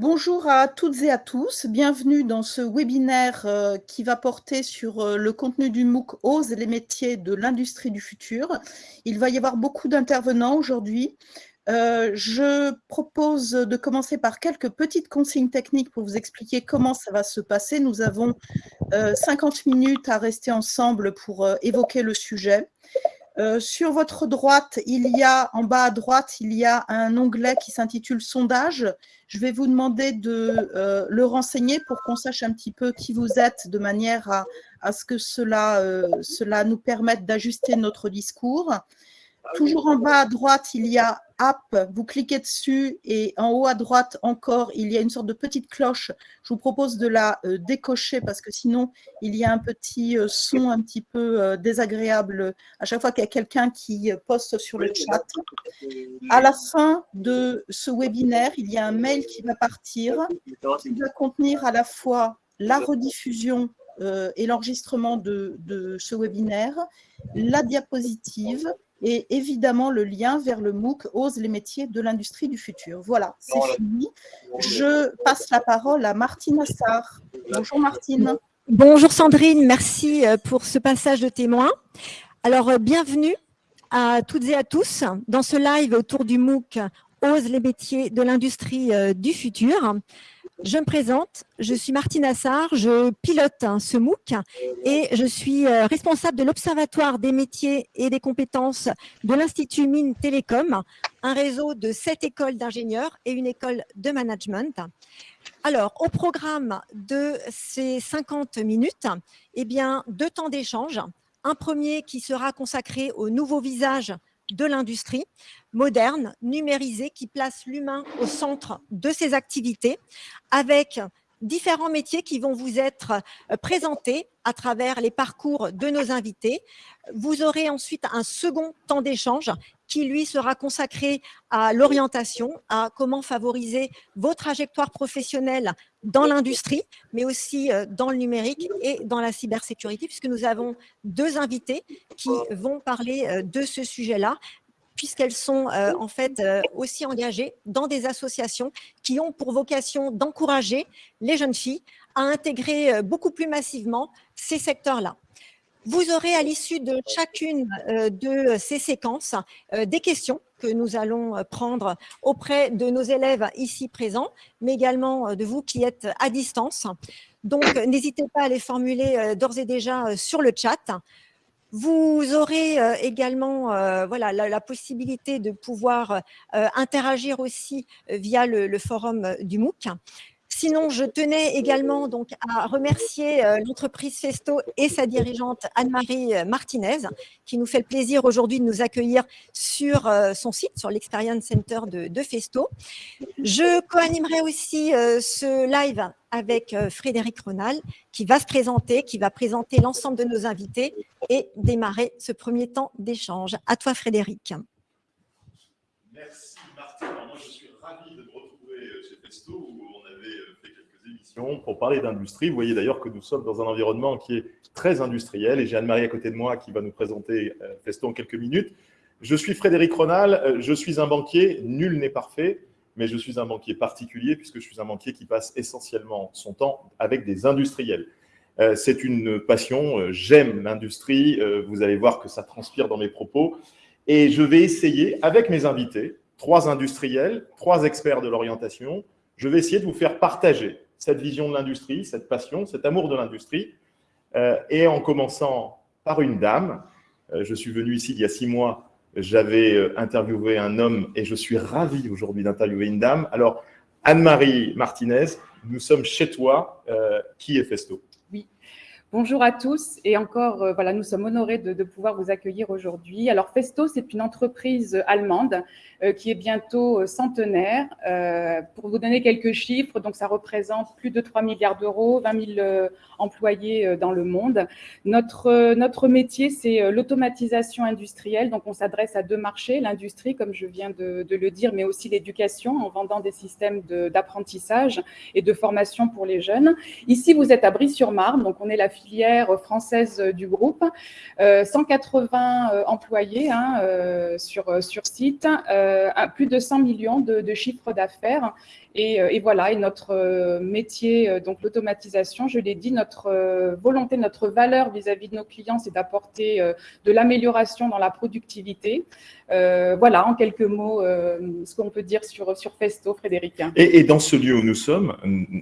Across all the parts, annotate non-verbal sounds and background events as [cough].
Bonjour à toutes et à tous, bienvenue dans ce webinaire euh, qui va porter sur euh, le contenu du MOOC « Ose les métiers de l'industrie du futur ». Il va y avoir beaucoup d'intervenants aujourd'hui. Euh, je propose de commencer par quelques petites consignes techniques pour vous expliquer comment ça va se passer. Nous avons 50 minutes à rester ensemble pour évoquer le sujet. Euh, sur votre droite, il y a, en bas à droite, il y a un onglet qui s'intitule « Sondage ». Je vais vous demander de euh, le renseigner pour qu'on sache un petit peu qui vous êtes, de manière à, ce que cela, euh, cela nous permette d'ajuster notre discours. Toujours en bas à droite, il y a App, vous cliquez dessus et en haut à droite encore, il y a une sorte de petite cloche. Je vous propose de la euh, décocher parce que sinon, il y a un petit euh, son un petit peu euh, désagréable à chaque fois qu'il y a quelqu'un qui poste sur le chat. À la fin de ce webinaire, il y a un mail qui va partir, qui va contenir à la fois la rediffusion et l'enregistrement de, de ce webinaire, la diapositive, et évidemment le lien vers le MOOC « Ose les métiers de l'industrie du futur ». Voilà, c'est fini. Je passe la parole à Martine Assar. Bonjour Martine. Bonjour Sandrine, merci euh, pour ce passage de témoin. Alors, euh, bienvenue à toutes et à tous dans ce live autour du MOOC « Ose les métiers de l'industrie euh, du futur ». Je me présente, je suis Martine Assar, je pilote hein, ce MOOC et je suis euh, responsable de l'Observatoire des métiers et des compétences de l'Institut Mines Télécom, un réseau de sept écoles d'ingénieurs et une école de management. Alors, au programme de ces 50 minutes, eh bien, deux temps d'échange. Un premier qui sera consacré aux nouveaux visages de l'industrie moderne, numérisée, qui place l'humain au centre de ses activités, avec différents métiers qui vont vous être euh, présentés à travers les parcours de nos invités. Vous aurez ensuite un second temps d'échange qui, lui, sera consacré à l'orientation, à comment favoriser vos trajectoires professionnelles dans l'industrie, mais aussi euh, dans le numérique et dans la cybersécurité, puisque nous avons deux invités qui vont parler euh, de ce sujet-là puisqu'elles sont euh, en fait aussi engagées dans des associations qui ont pour vocation d'encourager les jeunes filles à intégrer beaucoup plus massivement ces secteurs-là. Vous aurez à l'issue de chacune de ces séquences des questions que nous allons prendre auprès de nos élèves ici présents, mais également de vous qui êtes à distance. Donc, n'hésitez pas à les formuler d'ores et déjà sur le chat. Vous aurez euh, également euh, voilà, la, possibilité de pouvoir euh, interagir aussi via le, forum du MOOC. Sinon, je tenais également donc à remercier l'entreprise Festo et sa dirigeante Anne-Marie Martinez, qui nous fait le plaisir aujourd'hui de nous accueillir sur son site, sur l'Experience Center de, Festo. Je co-animerai aussi ce live avec euh, Frédéric Renal, qui va se présenter, qui va présenter l'ensemble de nos invités et démarrer ce premier temps d'échange. À toi, Frédéric. Merci, Martin. moi, je suis ravi de me retrouver euh, chez Festo, on avait euh, fait pour parler d'industrie. Vous voyez d'ailleurs que nous sommes dans un environnement qui est très industriel, et j'ai Anne-Marie à côté de moi qui va nous présenter Festo en quelques minutes. Je suis Frédéric Ronal, je suis un banquier, nul n'est parfait, mais je suis un banquier particulier puisque je suis un banquier qui passe essentiellement son temps avec des industriels. Euh, c'est une passion, euh, j'aime l'industrie, euh, vous allez voir que ça transpire dans mes propos, et je vais essayer, avec mes invités, trois industriels, trois experts de l'orientation, je vais essayer de vous faire partager cette vision de l'industrie, cette passion, cet amour de l'industrie, et en commençant par une dame, je suis venu ici il y a six mois j'avais euh, interviewé un homme et je suis ravi aujourd'hui d'interviewer une dame. Alors, Anne-Marie Martinez, nous sommes chez toi. Euh, qui est Festo? Bonjour à tous et encore, euh, voilà, nous sommes honorés de, pouvoir vous accueillir aujourd'hui. Alors, Festo, c'est une entreprise allemande euh, qui est bientôt euh, centenaire. Pour vous donner quelques chiffres, donc ça représente plus de 3 milliards d'euros, 20 000 employés dans le monde. Notre, notre métier, c'est l'automatisation industrielle. Donc, on s'adresse à deux marchés, l'industrie, comme je viens de, de, le dire, mais aussi l'éducation en vendant des systèmes d'apprentissage et de formation pour les jeunes. Ici, vous êtes à Brie-sur-Marne, donc on est la filière française du groupe. 180 employés hein, sur, sur site, plus de 100 millions de, de chiffres d'affaires euh, et, voilà, et notre euh, métier, euh, donc l'automatisation, je l'ai dit, notre volonté, notre valeur vis-à-vis de nos clients, c'est d'apporter de l'amélioration dans la productivité. voilà, en quelques mots, ce qu'on peut dire sur, sur Festo, Frédéric. Et, dans ce lieu où nous sommes,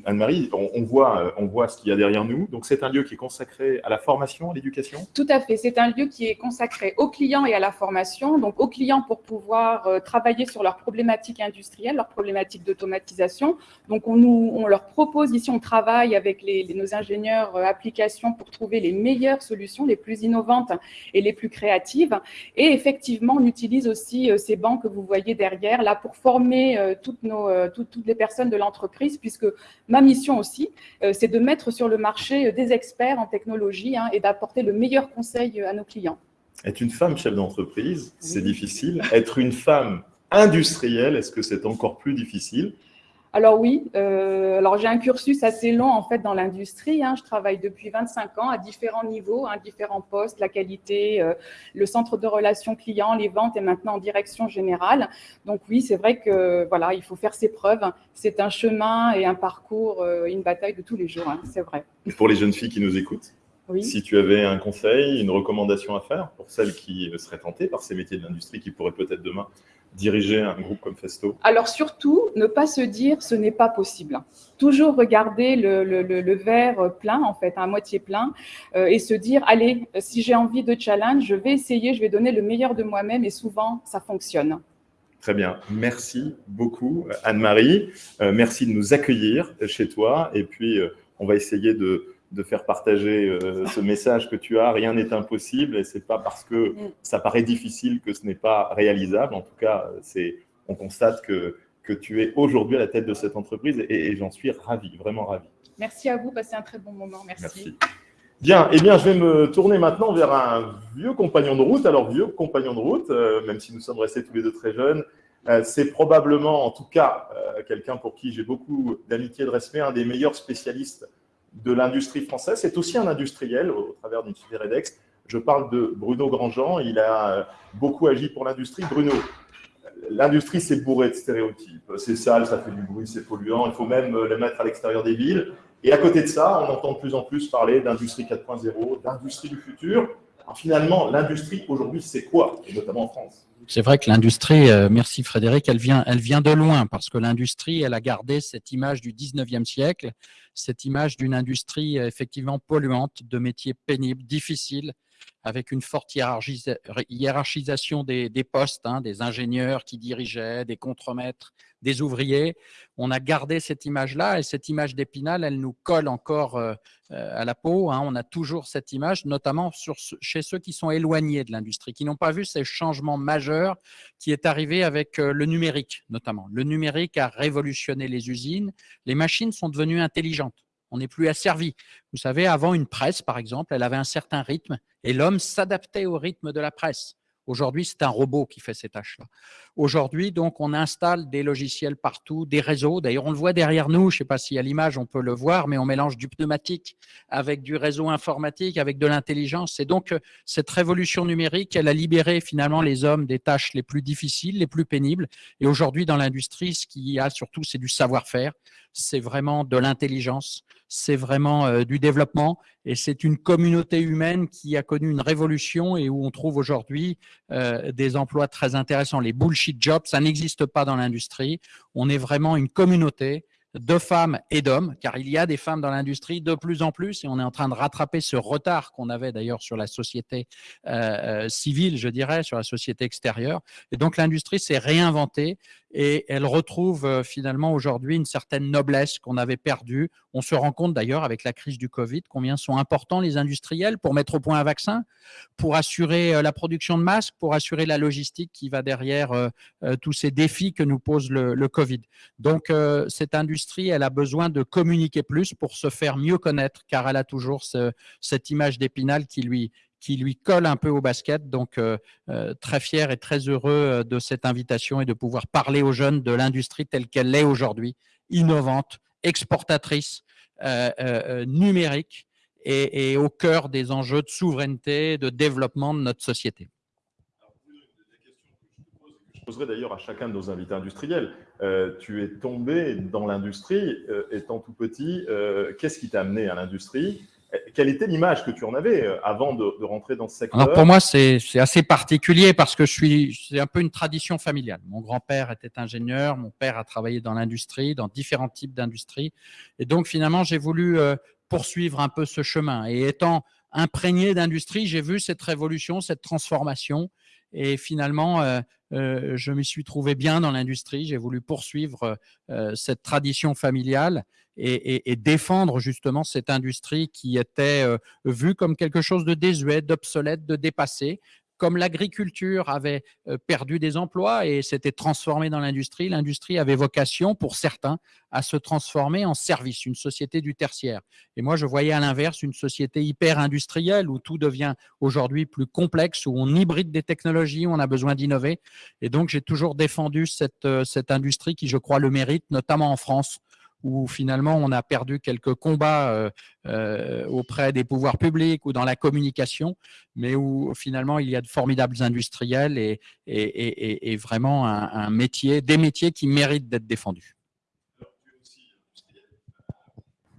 Anne-Marie, on, voit, on voit ce qu'il y a derrière nous. Donc, c'est un lieu qui est consacré à la formation, à l'éducation? Tout à fait. C'est un lieu qui est consacré aux clients et à la formation. Donc, aux clients pour pouvoir travailler sur leurs problématiques industrielles, leurs problématiques d'automatisation donc, on, nous, on leur propose, ici, on travaille avec les, nos ingénieurs euh, applications pour trouver les meilleures solutions, les plus innovantes et les plus créatives. Et effectivement, on utilise aussi euh, ces bancs que vous voyez derrière, là, pour former euh, toutes, nos, toutes, les personnes de l'entreprise, puisque ma mission aussi, c'est de mettre sur le marché des experts en technologie hein, et d'apporter le meilleur conseil à nos clients. Être une femme chef d'entreprise, c'est difficile. Être une femme industrielle, est-ce que c'est encore plus difficile? Alors oui, euh, alors j'ai un cursus assez long en fait dans l'industrie. Hein. Je travaille depuis 25 ans à différents niveaux, hein, différents postes, la qualité, euh, le centre de relations clients, les ventes et maintenant en direction générale. Donc oui, c'est vrai que voilà, il faut faire ses preuves. C'est un chemin et un parcours, euh, une bataille de tous les jours, hein, c'est vrai. Pour les jeunes filles qui nous écoutent, oui. si tu avais un conseil, une recommandation à faire pour celles qui seraient tentées par ces métiers de l'industrie qui pourraient peut-être demain diriger un groupe comme Festo Alors surtout, ne pas se dire ce n'est pas possible. Toujours regarder le, verre plein, en fait, à moitié plein, euh, et se dire, allez, si j'ai envie de challenge, je vais essayer, je vais donner le meilleur de moi-même, et souvent, ça fonctionne. Très bien. Merci beaucoup, Anne-Marie. Euh, merci de nous accueillir chez toi, et puis euh, on va essayer de de faire partager euh, ce message que tu as. Rien n'est impossible et c'est pas parce que mm. ça paraît difficile que ce n'est pas réalisable. En tout cas, c'est, on constate que, que tu es aujourd'hui à la tête de cette entreprise et, j'en suis ravi, vraiment ravi. Merci à vous, passez un très bon moment. Merci. Bien, eh bien, je vais me tourner maintenant vers un vieux compagnon de route. Alors, vieux compagnon de route, euh, même si nous sommes restés tous les deux très jeunes, euh, c'est probablement, en tout cas, quelqu'un pour qui j'ai beaucoup d'amitié et de respect, un des meilleurs spécialistes de l'industrie française. C'est aussi un industriel au, travers d'une Redex. Je parle de Bruno Grandjean. Il a euh, beaucoup agi pour l'industrie. Bruno, l'industrie, c'est bourré de stéréotypes. C'est sale, ça fait du bruit, c'est polluant. Il faut même euh, le mettre à l'extérieur des villes. Et à côté de ça, on entend de plus en plus parler d'industrie 4.0, d'industrie du futur. Alors finalement, l'industrie aujourd'hui, c'est quoi, et notamment en France? C'est vrai que l'industrie, euh, merci Frédéric, elle vient, elle vient de loin parce que l'industrie, elle a gardé cette image du 19e siècle, cette image d'une industrie effectivement polluante, de métiers pénibles, difficiles, avec une forte hiérarchisation des, postes, hein, des ingénieurs qui dirigeaient, des contremaîtres, des ouvriers. On a gardé cette image-là et cette image d'Épinal, elle nous colle encore euh, euh, à la peau. Hein. On a toujours cette image, notamment chez ceux qui sont éloignés de l'industrie, qui n'ont pas vu ces changements majeurs qui est arrivé avec euh, le numérique, notamment. Le numérique a révolutionné les usines. Les machines sont devenues intelligentes. On n'est plus asservi. Vous savez, avant une presse, par exemple, elle avait un certain rythme et l'homme s'adaptait au rythme de la presse. Aujourd'hui, c'est un robot qui fait ces tâches-là. Aujourd'hui, donc, on installe des logiciels partout, des réseaux. D'ailleurs, on le voit derrière nous. Je ne sais pas si à l'image on peut le voir, mais on mélange du pneumatique avec du réseau informatique, avec de l'intelligence. Et donc, euh, cette révolution numérique, elle a libéré finalement les hommes des tâches les plus difficiles, les plus pénibles. Et aujourd'hui, dans l'industrie, ce qu'il y a surtout, c'est du savoir-faire. C'est vraiment de l'intelligence c'est vraiment euh, du développement et c'est une communauté humaine qui a connu une révolution et où on trouve aujourd'hui euh, des emplois très intéressants. Les bullshit jobs, ça n'existe pas dans l'industrie. On est vraiment une communauté de femmes et d'hommes, car il y a des femmes dans l'industrie de plus en plus, et on est en train de rattraper ce retard qu'on avait d'ailleurs sur la société euh, civile, je dirais, sur la société extérieure. Et donc l'industrie s'est réinventée et elle retrouve euh, finalement aujourd'hui une certaine noblesse qu'on avait perdue. On se rend compte d'ailleurs avec la crise du Covid combien sont importants les industriels pour mettre au point un vaccin, pour assurer euh, la production de masques, pour assurer la logistique qui va derrière euh, tous ces défis que nous pose le, Covid. Donc cette industrie, elle a besoin de communiquer plus pour se faire mieux connaître car elle a toujours cette image d'épinal qui lui, qui lui colle un peu au basket. Donc, euh, euh, très fier et très heureux euh, de cette invitation et de pouvoir parler aux jeunes de l'industrie telle qu'elle l'est aujourd'hui, innovante, exportatrice, numérique et, au cœur des enjeux de souveraineté, de développement de notre société. Je poserai d'ailleurs à chacun de nos invités industriels. Tu es tombé dans l'industrie étant tout petit. Qu'est-ce qui t'a amené à l'industrie? Quelle était l'image que tu en avais avant de, rentrer dans ce secteur Alors Pour moi, c'est assez particulier parce que je suis, c'est un peu une tradition familiale. Mon grand-père était ingénieur, mon père a travaillé dans l'industrie, dans différents types d'industries. Et donc, finalement, j'ai voulu poursuivre un peu ce chemin. Et étant imprégné d'industrie, j'ai vu cette révolution, cette transformation. Et finalement, euh, euh, je m'y suis trouvé bien dans l'industrie. J'ai voulu poursuivre euh, cette tradition familiale et, et, défendre justement cette industrie qui était vue comme quelque chose de désuet, d'obsolète, de dépassé, comme l'agriculture avait euh, perdu des emplois et s'était transformée dans l'industrie, l'industrie avait vocation, pour certains, à se transformer en service, une société du tertiaire. Et moi, je voyais à l'inverse une société hyper industrielle où tout devient aujourd'hui plus complexe, où on hybride des technologies, où on a besoin d'innover. Et donc, j'ai toujours défendu cette, euh, cette industrie qui, je crois, le mérite, notamment en France, où finalement on a perdu quelques combats euh, euh, auprès des pouvoirs publics ou dans la communication, mais où finalement il y a de formidables industriels et, et, vraiment un, métier, des métiers qui méritent d'être défendus.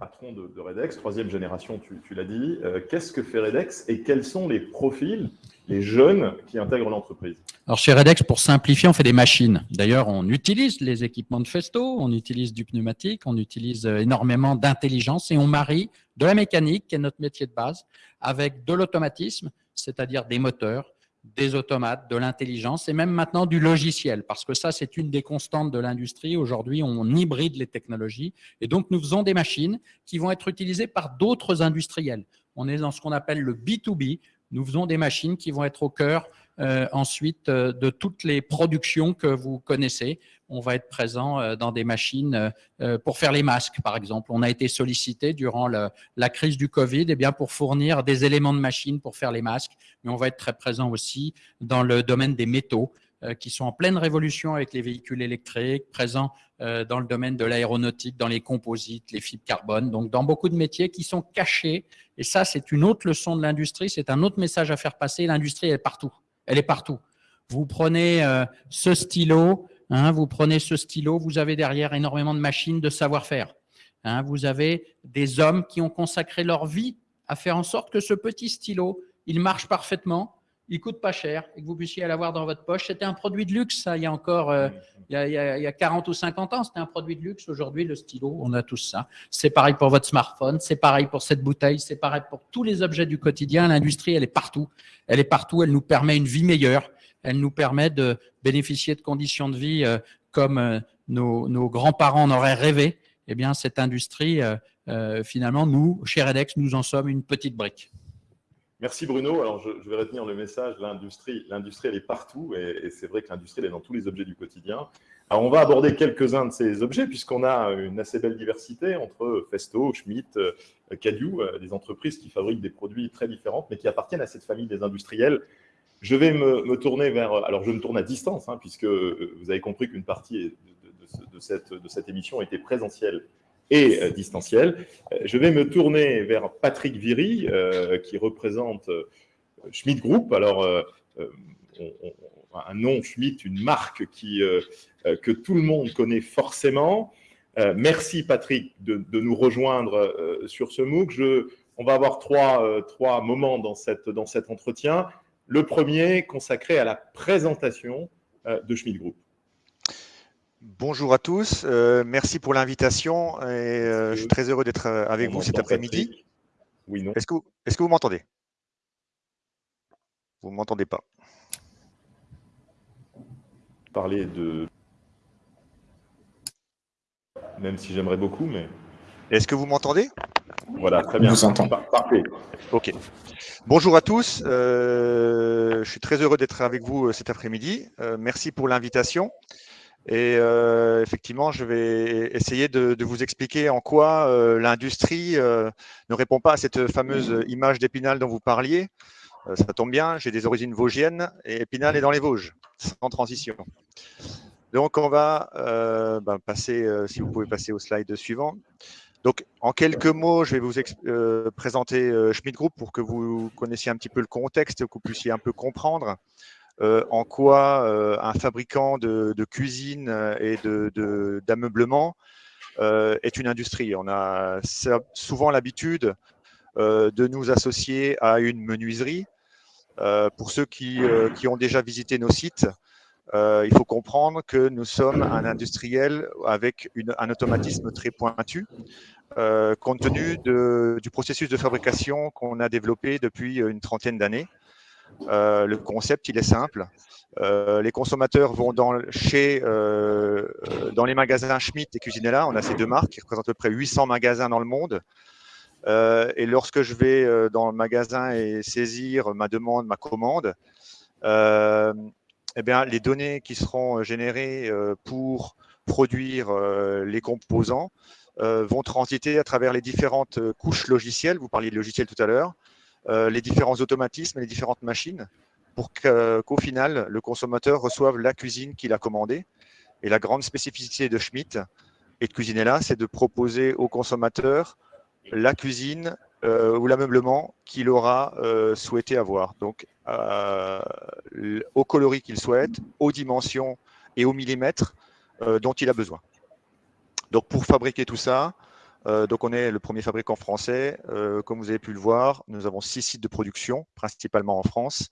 Patron de, Redex, troisième génération, tu, l'as dit. Euh, qu'est-ce que fait Redex et quels sont les profils les jeunes qui intègrent l'entreprise? Alors chez Redex, pour simplifier, on fait des machines. D'ailleurs, on utilise les équipements de Festo, on utilise du pneumatique, on utilise euh, énormément d'intelligence et on marie de la mécanique, qui est notre métier de base, avec de l'automatisme, c'est-à-dire des moteurs, des automates, de l'intelligence et même maintenant du logiciel, parce que ça, c'est une des constantes de l'industrie. Aujourd'hui, on hybride les technologies et donc nous faisons des machines qui vont être utilisées par d'autres industriels. On est dans ce qu'on appelle le B2B, nous faisons des machines qui vont être au cœur ensuite euh, de toutes les productions que vous connaissez. On va être présent euh, dans des machines pour faire les masques, par exemple. On a été sollicité durant la crise du Covid eh bien, pour fournir des éléments de machines pour faire les masques, mais on va être très présent aussi dans le domaine des métaux. Euh, qui sont en pleine révolution avec les véhicules électriques, présents euh, dans le domaine de l'aéronautique, dans les composites, les fibres carbone, donc dans beaucoup de métiers qui sont cachés. Et ça, c'est une autre leçon de l'industrie, c'est un autre message à faire passer. L'industrie, est partout. Elle est partout. Vous prenez euh, ce stylo, hein, vous prenez ce stylo, vous avez derrière énormément de machines de savoir-faire. Hein, vous avez des hommes qui ont consacré leur vie à faire en sorte que ce petit stylo, il marche parfaitement, il coûte pas cher et que vous puissiez l'avoir dans votre poche. C'était un produit de luxe, ça, il y a encore euh, il, y a, 40 ou 50 ans, c'était un produit de luxe. Aujourd'hui, le stylo, on a tous ça. C'est pareil pour votre smartphone, c'est pareil pour cette bouteille, c'est pareil pour tous les objets du quotidien. L'industrie, elle est partout. Elle est partout, elle nous permet une vie meilleure. Elle nous permet de bénéficier de conditions de vie euh, comme euh, nos, grands-parents en auraient rêvé. Eh bien, cette industrie, finalement, nous, chez Redex, nous en sommes une petite brique. Merci Bruno. Alors je, vais retenir le message, l'industrie, elle est partout et, c'est vrai que l'industrie elle est dans tous les objets du quotidien. Alors on va aborder quelques-uns de ces objets puisqu'on a une assez belle diversité entre Festo, Schmidt, euh, Cadieu, euh, des entreprises qui fabriquent des produits très différents mais qui appartiennent à cette famille des industriels. Je vais me, tourner vers, alors je me tourne à distance hein, puisque euh, vous avez compris qu'une partie de cette émission était présentielle euh, distanciel. Euh, je vais me tourner vers Patrick Viry, euh, qui représente Schmidt Group. Alors, un nom Schmidt, une marque qui, que tout le monde connaît forcément. merci Patrick de, nous rejoindre sur ce MOOC. Je, on va avoir trois, trois moments dans, cette, dans cet entretien. Le premier consacré à la présentation de Schmidt Group. Bonjour à tous, euh, merci pour l'invitation et euh, je suis très heureux d'être euh, avec vous cet après-midi. Oui, non. Est-ce que, est que vous m'entendez? Vous ne m'entendez pas Parler de... Même si j'aimerais beaucoup, mais... Est-ce que vous m'entendez? Voilà, très bien. Vous entend. Parfait. Ok. Bonjour à tous, je suis très heureux d'être avec vous cet après-midi. merci pour l'invitation. Et euh, effectivement, je vais essayer de, vous expliquer en quoi euh, l'industrie euh, ne répond pas à cette fameuse image d'Épinal dont vous parliez. ça tombe bien, j'ai des origines vosgiennes et Épinal est dans les Vosges, sans transition. Donc, on va ben, passer, si vous pouvez passer au slide suivant. Donc, en quelques mots, je vais vous présenter euh, Schmidt Group pour que vous connaissiez un petit peu le contexte, que vous puissiez un peu comprendre en quoi un fabricant de, cuisine et d'ameublement est une industrie. On a souvent l'habitude de nous associer à une menuiserie. pour ceux qui, ont déjà visité nos sites, il faut comprendre que nous sommes un industriel avec un automatisme très pointu. Euh, compte tenu du processus de fabrication qu'on a développé depuis une trentaine d'années. Euh, le concept, il est simple. Euh, les consommateurs vont dans, chez, dans les magasins Schmitt et Cuisinella. On a ces deux marques qui représentent à peu près 800 magasins dans le monde. et lorsque je vais dans le magasin et saisir ma demande, ma commande, eh bien, les données qui seront générées pour produire les composants euh, vont transiter à travers les différentes euh, couches logicielles, vous parliez de logiciels tout à l'heure, euh, les différents automatismes, les différentes machines, pour qu'au final, le consommateur reçoive la cuisine qu'il a commandée. Et la grande spécificité de Schmitt et de Cuisinella, c'est de proposer au consommateur la cuisine ou l'ameublement qu'il aura souhaité avoir. Donc, au coloris qu'il souhaite, aux dimensions et au millimètre dont il a besoin. Donc pour fabriquer tout ça, euh, donc on est le premier fabricant français. Euh, comme vous avez pu le voir, nous avons six sites de production, principalement en France,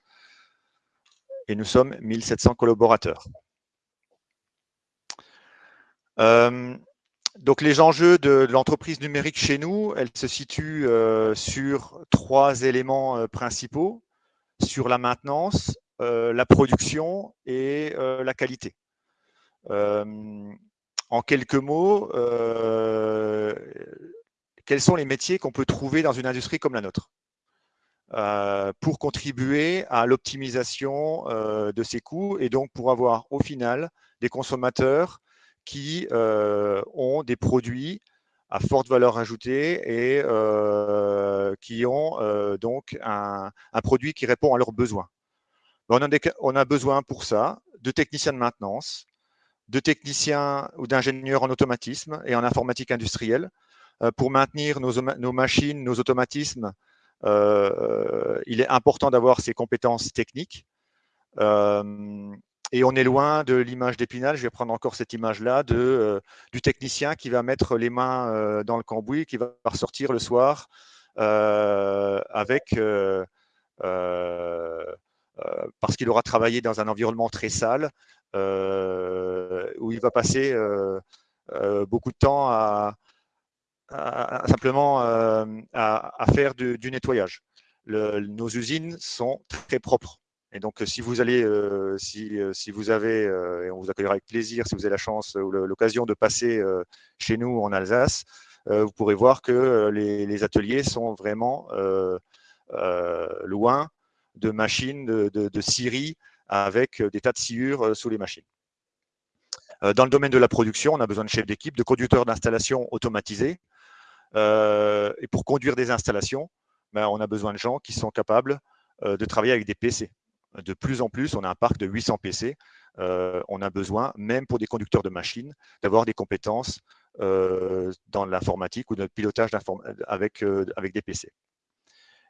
et nous sommes 1700 collaborateurs. Euh, donc les enjeux de, l'entreprise numérique chez nous, elles se situent sur trois éléments principaux, sur la maintenance, la production et la qualité en quelques mots, euh, quels sont les métiers qu'on peut trouver dans une industrie comme la nôtre euh, pour contribuer à l'optimisation euh, de ces coûts et donc pour avoir au final des consommateurs qui ont des produits à forte valeur ajoutée et qui ont donc un, produit qui répond à leurs besoins. A, on a besoin pour ça de techniciens de maintenance, de techniciens ou d'ingénieurs en automatisme et en informatique industrielle. Euh, pour maintenir nos, machines, nos automatismes, euh, il est important d'avoir ces compétences techniques. Euh, et on est loin de l'image d'Épinal, je vais prendre encore cette image-là, du technicien qui va mettre les mains dans le cambouis, qui va ressortir le soir avec parce qu'il aura travaillé dans un environnement très sale, où il va passer euh, euh, beaucoup de temps à, simplement à, faire du, nettoyage. nos usines sont très propres. Et donc, si vous allez, si, vous avez, et on vous accueillera avec plaisir, si vous avez la chance ou l'occasion de passer chez nous en Alsace, vous pourrez voir que les, ateliers sont vraiment loin de machines de, de, de scierie avec euh, des tas de sciures euh, sous les machines. Euh, dans le domaine de la production, on a besoin de chefs d'équipe, de conducteurs d'installation automatisés. et pour conduire des installations, ben, on a besoin de gens qui sont capables de travailler avec des PC. De plus en plus, on a un parc de 800 PC. on a besoin, même pour des conducteurs de machines, d'avoir des compétences dans l'informatique ou de pilotage avec, avec des PC.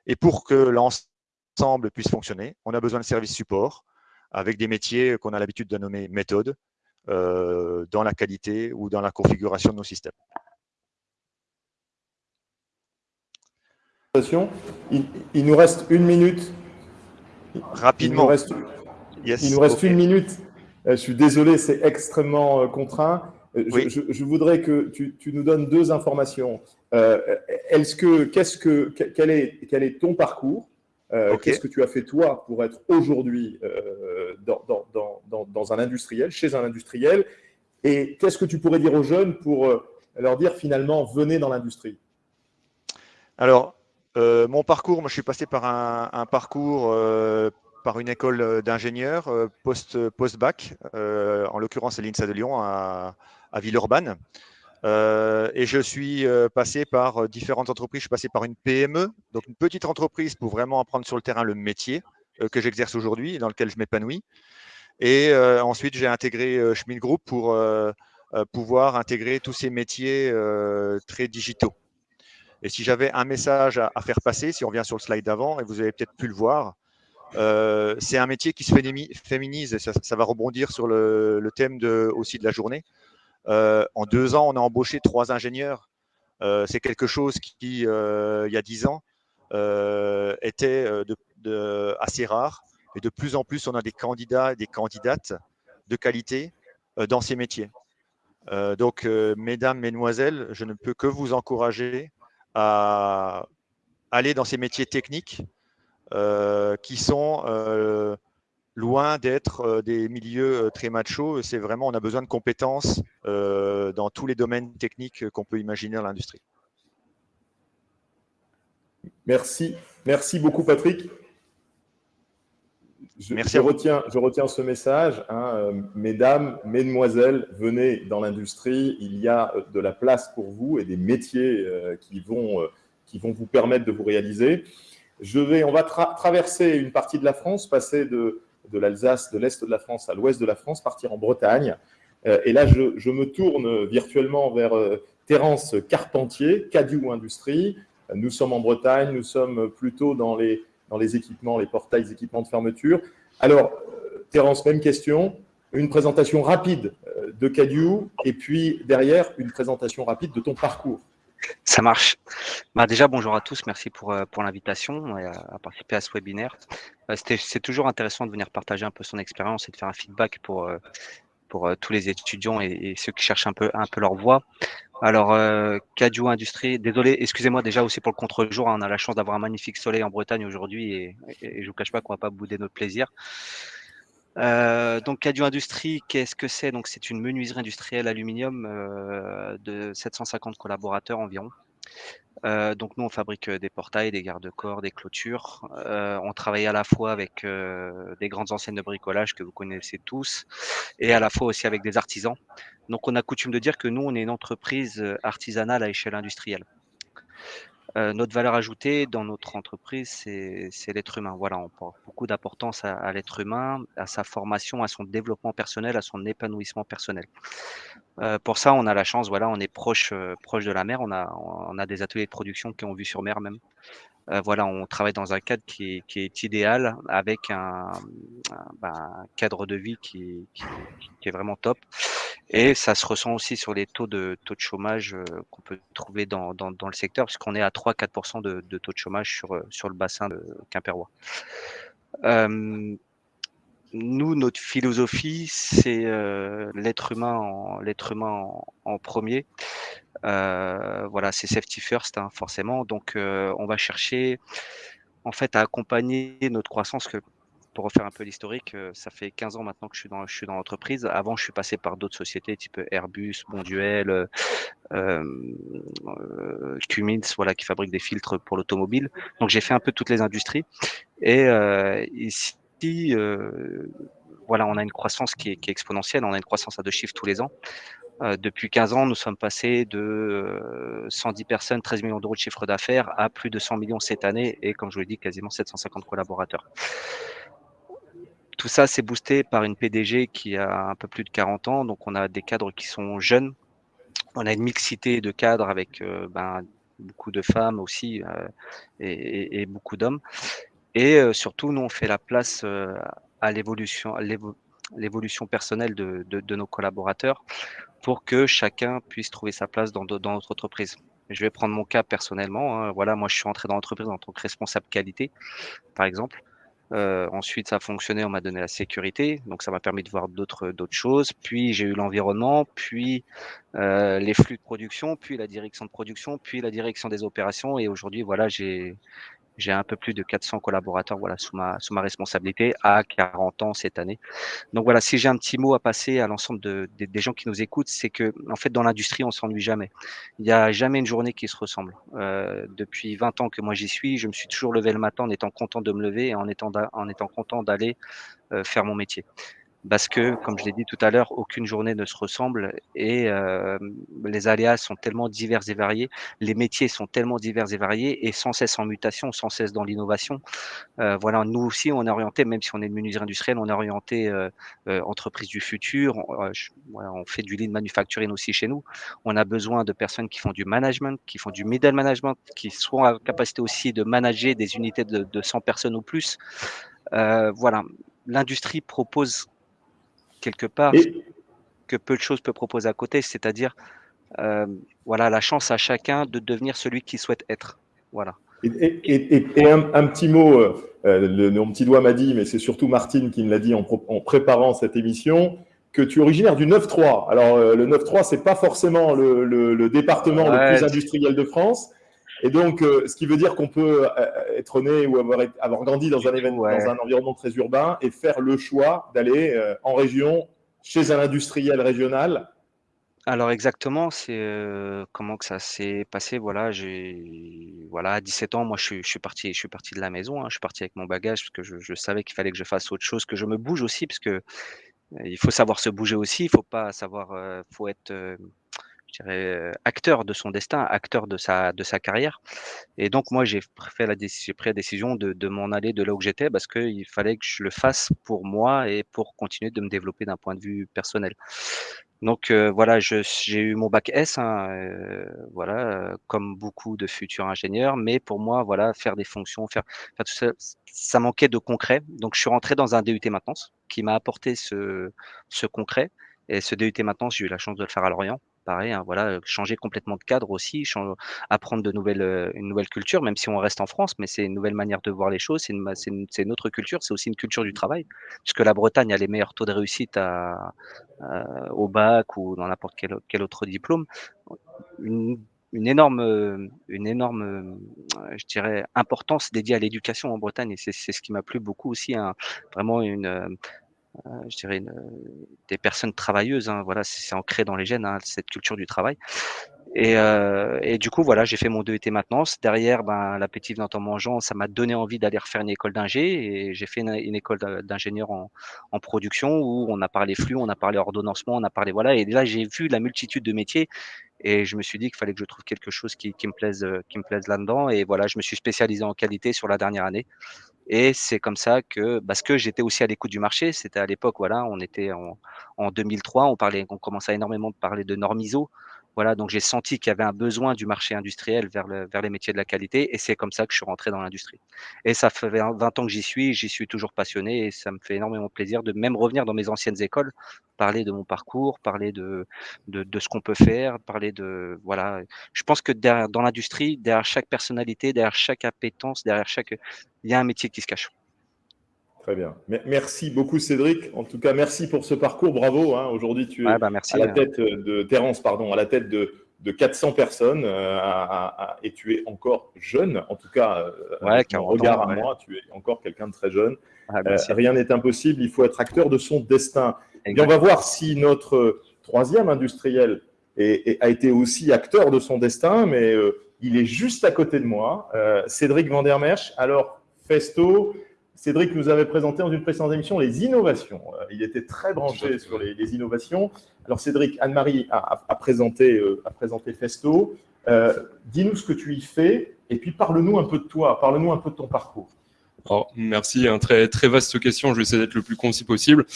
Et pour que l'ensemble puisse fonctionner, on a besoin de services support, avec des métiers qu'on a l'habitude de nommer méthodes euh, dans la qualité ou dans la configuration de nos systèmes. Il, nous reste une minute. Rapidement. Il nous reste, il nous reste une minute. Euh, je suis désolé, c'est extrêmement euh, contraint. Je, voudrais que tu, nous donnes deux informations. que, qu'est-ce que, quel est, quel est ton parcours? Euh, qu'est-ce que tu as fait toi pour être aujourd'hui euh, dans, un industriel, chez un industriel? Et qu'est-ce que tu pourrais dire aux jeunes pour euh, leur dire finalement, venez dans l'industrie? Alors, mon parcours, moi je suis passé par un, parcours par une école d'ingénieur post-bac, en l'occurrence à l'INSA de Lyon, à, à Villeurbanne. Euh, et je suis euh, passé par euh, différentes entreprises. Je suis passé par une PME, donc une petite entreprise pour vraiment apprendre sur le terrain le métier que j'exerce aujourd'hui et dans lequel je m'épanouis. Et ensuite, j'ai intégré Schmidt Group pour pouvoir intégrer tous ces métiers très digitaux. Et si j'avais un message à, faire passer, si on revient sur le slide d'avant, et vous avez peut-être pu le voir, c'est un métier qui se féminise, et ça, va rebondir sur le, thème aussi de la journée. En deux ans, on a embauché trois ingénieurs. c'est quelque chose qui, il y a dix ans, était assez rare. Et de plus en plus, on a des candidats et des candidates de qualité dans ces métiers. donc, mesdames, mesdemoiselles, je ne peux que vous encourager à aller dans ces métiers techniques euh, qui sont euh, loin d'être euh, des milieux très machos. C'est vraiment, on a besoin de compétences dans tous les domaines techniques qu'on peut imaginer dans l'industrie. Merci. Merci beaucoup, Patrick. Je, Merci retiens, je retiens ce message. Hein, mesdames, mesdemoiselles, venez dans l'industrie. Il y a de la place pour vous et des métiers qui, vont, qui vont vous permettre de vous réaliser. Je vais, on va traverser une partie de la France, passer de, de l'Alsace, de l'Est de la France à l'Ouest de la France, partir en Bretagne. Euh, et là, je, me tourne virtuellement vers euh, Terence Carpentier, Cadieu Industrie. Nous sommes en Bretagne, nous sommes plutôt dans les, dans les équipements, les portails équipements de fermeture. Alors, euh, Terence, même question. Une présentation rapide de Cadieu et puis derrière, une présentation rapide de ton parcours. Ça marche. Bah déjà, bonjour à tous. Merci pour, euh, pour l'invitation à, à, participer à ce webinaire. Euh, c'est toujours intéressant de venir partager un peu son expérience et de faire un feedback pour, euh, pour tous les étudiants et, ceux qui cherchent un peu, un peu leur voie. Alors, euh, Industrie, désolé, excusez-moi déjà aussi pour le contre-jour. Hein, on a la chance d'avoir un magnifique soleil en Bretagne aujourd'hui et, je vous cache pas qu'on va pas bouder notre plaisir. Euh, donc Cadio Industrie, qu'est-ce que c'est? Donc c'est une menuiserie industrielle aluminium euh, de 750 collaborateurs environ. Euh, donc nous on fabrique des portails, des garde-corps, des clôtures. on travaille à la fois avec des grandes enseignes de bricolage que vous connaissez tous, et à la fois aussi avec des artisans. Donc on a coutume de dire que nous on est une entreprise artisanale à échelle industrielle. Euh, notre valeur ajoutée dans notre entreprise, c'est l'être humain. Voilà, on porte beaucoup d'importance à, l'être humain, à sa formation, à son développement personnel, à son épanouissement personnel. Euh, pour ça, on a la chance, voilà, on est proche, euh, proche de la mer. On a, on a des ateliers de production qui ont vu sur mer même. Voilà, on travaille dans un cadre qui est, idéal avec un, ben, cadre de vie qui, est vraiment top. Et ça se ressent aussi sur les taux de taux de chômage euh, qu'on peut trouver dans, le secteur, puisqu'on est à 3-4% de, taux de chômage sur, euh, sur le bassin de Quimpérois. nous, notre philosophie, c'est l'être humain, en, l'être humain en premier. Euh, voilà, c'est safety first, hein, forcément. Donc, euh, on va chercher en fait à accompagner notre croissance. Que, pour refaire un peu l'historique, euh, ça fait 15 ans maintenant que je suis dans, dans l'entreprise. Avant, je suis passé par d'autres sociétés type Airbus, Bonduel, euh, Cummins, voilà, qui fabriquent des filtres pour l'automobile. Donc, j'ai fait un peu toutes les industries. Et ici, voilà, on a une croissance qui est, qui est, exponentielle. On a une croissance à deux chiffres tous les ans. Euh, depuis 15 ans, nous sommes passés de 110 euh, personnes, 13 millions d'euros de chiffre d'affaires à plus de 100 millions cette année et, comme je vous l'ai dit, quasiment 750 collaborateurs. Tout ça, c'est boosté par une PDG qui a un peu plus de 40 ans. Donc, on a des cadres qui sont jeunes. On a une mixité de cadres avec euh, ben, beaucoup de femmes aussi et, beaucoup d'hommes. Et surtout, nous, on fait la place à l'évolution l'évolution personnelle de, nos collaborateurs pour que chacun puisse trouver sa place dans, dans notre entreprise. Je vais prendre mon cas personnellement. Hein. Voilà, moi, je suis entré dans l'entreprise en tant que responsable qualité, par exemple. Euh, ensuite, ça a fonctionné, on m'a donné la sécurité, donc ça m'a permis de voir d'autres choses. Puis j'ai eu l'environnement, puis euh, les flux de production, puis la direction de production, puis la direction des opérations. Et aujourd'hui, voilà, j'ai j'ai un peu plus de 400 collaborateurs voilà, sous, ma, sous ma responsabilité à 40 ans cette année. Donc voilà, si j'ai un petit mot à passer à l'ensemble de, des gens qui nous écoutent, c'est que en fait dans l'industrie, on s'ennuie jamais. Il n'y a jamais une journée qui se ressemble. Euh, depuis 20 ans que moi j'y suis, je me suis toujours levé le matin en étant content de me lever et en étant, en étant content d'aller euh, faire mon métier. Parce que, comme je l'ai dit tout à l'heure, aucune journée ne se ressemble et euh, les aléas sont tellement divers et variés, les métiers sont tellement divers et variés et sans cesse en mutation, sans cesse dans l'innovation. Euh, voilà, nous aussi, on est orienté, même si on est de menuiserie industrielle, on est orienté euh, entreprise du futur. On, fait du lean manufacturing aussi chez nous. On a besoin de personnes qui font du management, qui font du middle management, qui seront à capacité aussi de manager des unités de, de 100 personnes ou plus. voilà, l'industrie propose quelque part que peu de choses peut proposer à côté, c'est-à-dire euh, voilà la chance à chacun de devenir celui qu'il souhaite être. Voilà. Et, un, petit mot, euh, le, mon petit doigt m'a dit, mais c'est surtout Martine qui me l'a dit en, préparant cette émission, que tu es originaire du 9-3. Alors, euh, le 9-3, c'est pas forcément le, département le plus industriel de France. Et donc, ce qui veut dire qu'on peut être né ou avoir, avoir grandi dans un, événement, dans un environnement très urbain et faire le choix d'aller en région chez un industriel régional alors exactement, c'est comment que ça s'est passé. Voilà, j'ai voilà, à 17 ans, moi je suis, je suis parti, je suis parti de la maison. Hein. je suis parti avec mon bagage parce que je, je savais qu'il fallait que je fasse autre chose, que je me bouge aussi, parce que il faut savoir se bouger aussi. Il faut pas savoir, faut être dirais, acteur de son destin, acteur de sa, de sa carrière. Et donc, moi, j'ai pris la, décision de, de m'en aller de là où j'étais parce qu'il fallait que je le fasse pour moi et pour continuer de me développer d'un point de vue personnel. Donc voilà, j'ai eu mon bac S, hein, voilà, comme beaucoup de futurs ingénieurs, mais pour moi, voilà, faire des fonctions, faire, faire tout ça, ça manquait de concret. Donc je suis rentré dans un DUT maintenance qui m'a apporté ce, ce concret. Et ce DUT maintenance, j'ai eu la chance de le faire à Lorient pareil, hein, voilà, changer complètement de cadre aussi, apprendre de nouvelles, une nouvelle culture, même si on reste en France, mais c'est une nouvelle manière de voir les choses, c'est une, une, autre culture, c'est aussi une culture du travail, puisque la Bretagne a les meilleurs taux de réussite à, au bac ou dans n'importe quel, quel, autre diplôme. Une, une énorme, une énorme, je dirais, importance dédiée à l'éducation en Bretagne. Et c'est ce qui m'a plu beaucoup aussi, hein, vraiment une, euh, je dirais, des personnes travailleuses. Hein, voilà, c'est ancré dans les gènes, hein, cette culture du travail. Et, euh, et, du coup, voilà, j'ai fait mon DET maintenance. Derrière, ben, l'appétit venant en mangeant, ça m'a donné envie d'aller refaire une école d'ingé. Et j'ai fait une, une école d'ingénieur en, en, production où on a parlé flux, on a parlé ordonnancement, on a parlé voilà. Et là, j'ai vu la multitude de métiers. Et je me suis dit qu'il fallait que je trouve quelque chose qui, qui me plaise, qui me plaise là-dedans. Et voilà, je me suis spécialisé en qualité sur la dernière année. Et c'est comme ça que, parce que j'étais aussi à l'écoute du marché, c'était à l'époque, voilà, on était en, en 2003, on parlait, on commençait énormément de parler de normes ISO. Voilà, donc j'ai senti qu'il y avait un besoin du marché industriel vers, le, vers les métiers de la qualité et c'est comme ça que je suis rentré dans l'industrie. Et ça fait 20 ans que j'y suis, j'y suis toujours passionné et ça me fait énormément plaisir de même revenir dans mes anciennes écoles, parler de mon parcours, parler de, de, de ce qu'on peut faire, parler de... Voilà, je pense que derrière, dans l'industrie, derrière chaque personnalité, derrière chaque appétence, derrière chaque... Il y a un métier qui se cache. Très bien. Merci beaucoup, Cédric. En tout cas, merci pour ce parcours. Bravo. Hein. Aujourd'hui, tu es bah, merci, à la tête de Terence, pardon, à la tête de, de 400 personnes euh, et tu es encore jeune. En tout cas, euh, ouais, regard à moi, tu es encore quelqu'un de très jeune. Ah, euh, rien n'est impossible. Il faut être acteur de son destin. Et on va voir si notre troisième industriel a été aussi acteur de son destin, mais il est juste à côté de moi. Cédric Vandermersch. Alors, Festo, Cédric nous avait présenté dans une précédente émission les innovations. Euh, il était très branché sur les, innovations. Alors Cédric, Anne-Marie a, présenté, euh, a présenté Festo. Euh, dis-nous ce que tu y fais et puis parle-nous un peu de toi, parle-nous un peu de ton parcours. Alors, merci, hein, très, très vaste question, je vais essayer d'être le plus concis possible.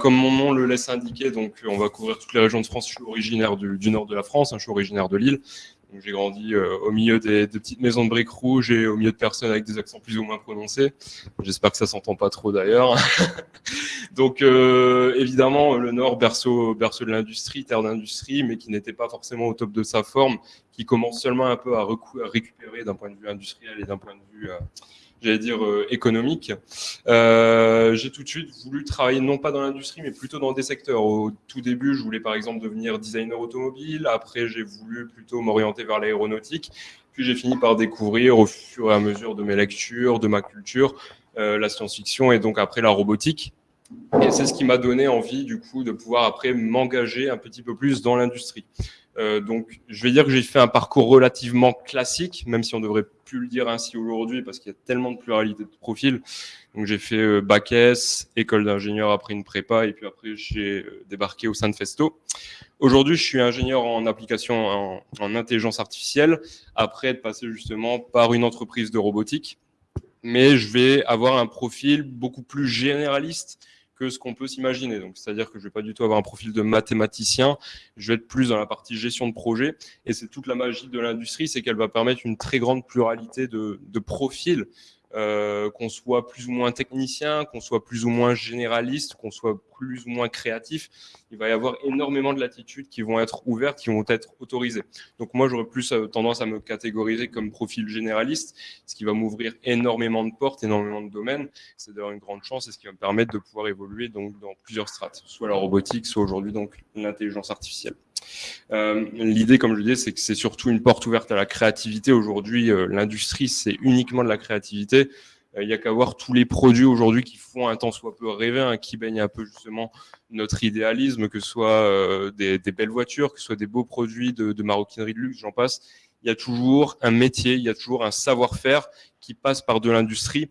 comme mon nom le laisse indiquer, donc on va couvrir toutes les régions de France. Je suis originaire du, du nord de la France, hein, je suis originaire de Lille. J'ai grandi euh, au milieu des, petites maisons de briques rouges et au milieu de personnes avec des accents plus ou moins prononcés. J'espère que ça s'entend pas trop d'ailleurs. [laughs] Donc euh, évidemment, le Nord, berceau, berceau de l'industrie, terre d'industrie, mais qui n'était pas forcément au top de sa forme, qui commence seulement un peu à, récupérer d'un point de vue industriel et d'un point de vue... J'allais dire, euh, économique. Euh, j'ai tout de suite voulu travailler non pas dans l'industrie, mais plutôt dans des secteurs. Au tout début, je voulais par exemple devenir designer automobile. Après, j'ai voulu plutôt m'orienter vers l'aéronautique. Puis j'ai fini par découvrir au fur et à mesure de mes lectures, de ma culture, euh, la science-fiction et donc après la robotique. Et c'est ce qui m'a donné envie du coup de pouvoir après m'engager un petit peu plus dans l'industrie. Euh, donc, je vais dire que j'ai fait un parcours relativement classique, même si on devrait plus le dire ainsi aujourd'hui parce qu'il y a tellement de pluralité de profils. Donc, j'ai fait euh, bac S, école d'ingénieur après une prépa et puis après j'ai euh, débarqué au sein de Festo. Aujourd'hui, je suis ingénieur en application en, en, intelligence artificielle après être passé justement par une entreprise de robotique. Mais je vais avoir un profil beaucoup plus généraliste ce qu'on peut s'imaginer. Donc, c'est-à-dire que je vais pas du tout avoir un profil de mathématicien, je vais être plus dans la partie gestion de projet. Et c'est toute la magie de l'industrie, c'est qu'elle va permettre une très grande pluralité de, de profils euh, qu'on soit plus ou moins technicien, qu'on soit plus ou moins généraliste, qu'on soit plus ou moins créatif, il va y avoir énormément de latitudes qui vont être ouvertes, qui vont être autorisées. Donc moi, j'aurais plus euh, tendance à me catégoriser comme profil généraliste, ce qui va m'ouvrir énormément de portes, énormément de domaines. C'est d'ailleurs une grande chance et ce qui va me permettre de pouvoir évoluer donc dans plusieurs strates, soit la robotique, soit aujourd'hui donc l'intelligence artificielle. Euh, L'idée, comme je le disais, c'est que c'est surtout une porte ouverte à la créativité. Aujourd'hui, euh, l'industrie, c'est uniquement de la créativité. Euh, il n'y a qu'à voir tous les produits aujourd'hui qui font un temps soit peu rêver, hein, qui baignent un peu justement notre idéalisme, que ce soit euh, des, belles voitures, que ce soit des beaux produits de maroquinerie de luxe, j'en passe. Il y a toujours un métier, il y a toujours un savoir-faire qui passe par de l'industrie.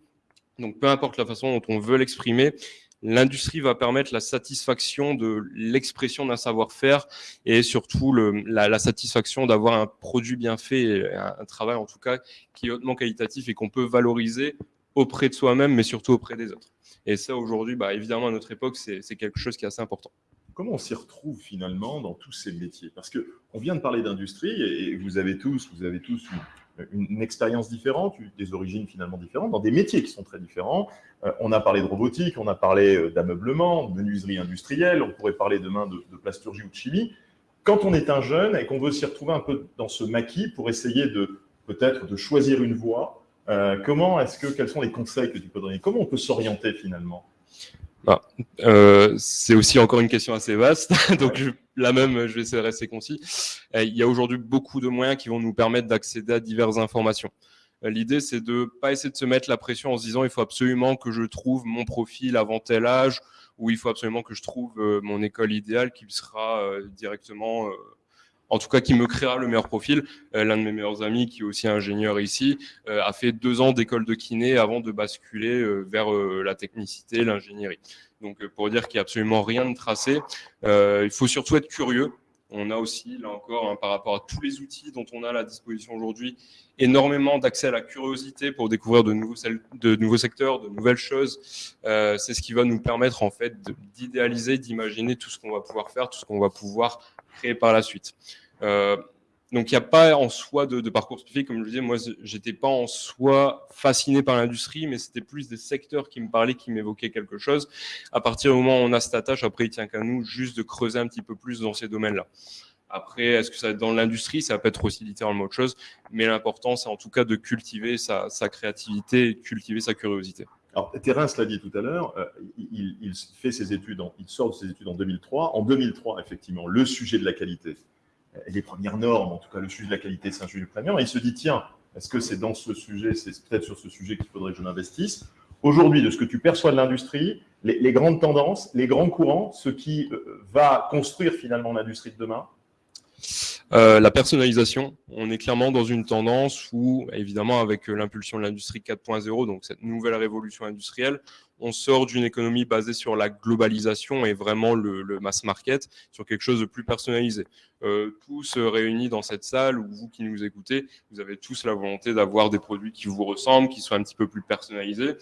Donc, peu importe la façon dont on veut l'exprimer, L'industrie va permettre la satisfaction de l'expression d'un savoir-faire et surtout la, satisfaction d'avoir un produit bien fait, un, un, travail en tout cas qui est hautement qualitatif et qu'on peut valoriser auprès de soi-même, mais surtout auprès des autres. Et ça, aujourd'hui, bah, évidemment, à notre époque, c'est quelque chose qui est assez important. Comment on s'y retrouve finalement dans tous ces métiers? Parce qu'on vient de parler d'industrie et vous avez tous, vous avez tous une une expérience différente, des origines finalement différentes, dans des métiers qui sont très différents. Euh, on a parlé de robotique, on a parlé euh, d'ameublement, de menuiserie industrielle, on pourrait parler demain de, de, plasturgie ou de chimie. Quand on est un jeune et qu'on veut s'y retrouver un peu dans ce maquis pour essayer de peut-être de choisir une voie, euh, comment est-ce que, quels sont les conseils que tu peux donner? Comment on peut s'orienter finalement? Ah, euh, c'est aussi encore une question assez vaste, [laughs] donc je, là même, je vais essayer de rester concis. Euh, il y a aujourd'hui beaucoup de moyens qui vont nous permettre d'accéder à diverses informations. Euh, l'idée, c'est de pas essayer de se mettre la pression en se disant il faut absolument que je trouve mon profil avant tel âge, ou il faut absolument que je trouve euh, mon école idéale qui sera directement en tout cas qui me créera le meilleur profil. Euh, L'un de mes meilleurs amis, qui est aussi ingénieur ici, euh, a fait deux ans d'école de kiné avant de basculer euh, vers la technicité, l'ingénierie. Donc pour dire qu'il n'y a absolument rien de tracé, il faut surtout être curieux. On a aussi, là encore, hein, par rapport à tous les outils dont on a à la disposition aujourd'hui, énormément d'accès à la curiosité pour découvrir de nouveaux, de nouveaux secteurs, de nouvelles choses. C'est ce qui va nous permettre en fait d'idéaliser, d'imaginer tout ce qu'on va pouvoir faire, tout ce qu'on va pouvoir créer par la suite. Euh, donc, il n'y a pas en soi de, parcours spécifique. Comme je disais, moi, j'étais pas en soi fasciné par l'industrie, mais c'était plus des secteurs qui me parlaient, qui m'évoquaient quelque chose. À partir du moment où on a cette attache, après, il tient qu'à nous juste de creuser un petit peu plus dans ces domaines-là. Après, est-ce que ça va être dans l'industrie Ça peut être aussi littéralement autre chose. Mais l'important, c'est en tout cas de cultiver sa, créativité cultiver sa curiosité. Alors, Terence l'a dit tout à l'heure, euh, il, il sort de ses études en 2003. En 2003, effectivement, le sujet de la qualité, les premières normes, en tout cas le sujet de la qualité, c'est un sujet prégnant. Et il se dit, tiens, est-ce que c'est dans ce sujet, c'est peut-être sur ce sujet qu'il faudrait que je m'investisse Aujourd'hui, de ce que tu perçois de l'industrie, les, les, grandes tendances, les grands courants, ce qui euh, va construire finalement l'industrie de demain euh, la personnalisation, on est clairement dans une tendance où, évidemment, avec l'impulsion de l'industrie 4.0, donc cette nouvelle révolution industrielle, on sort d'une économie basée sur la globalisation et vraiment le, le, mass market, sur quelque chose de plus personnalisé. Euh, tous réunis dans cette salle, ou vous qui nous écoutez, vous avez tous la volonté d'avoir des produits qui vous ressemblent, qui soient un petit peu plus personnalisés.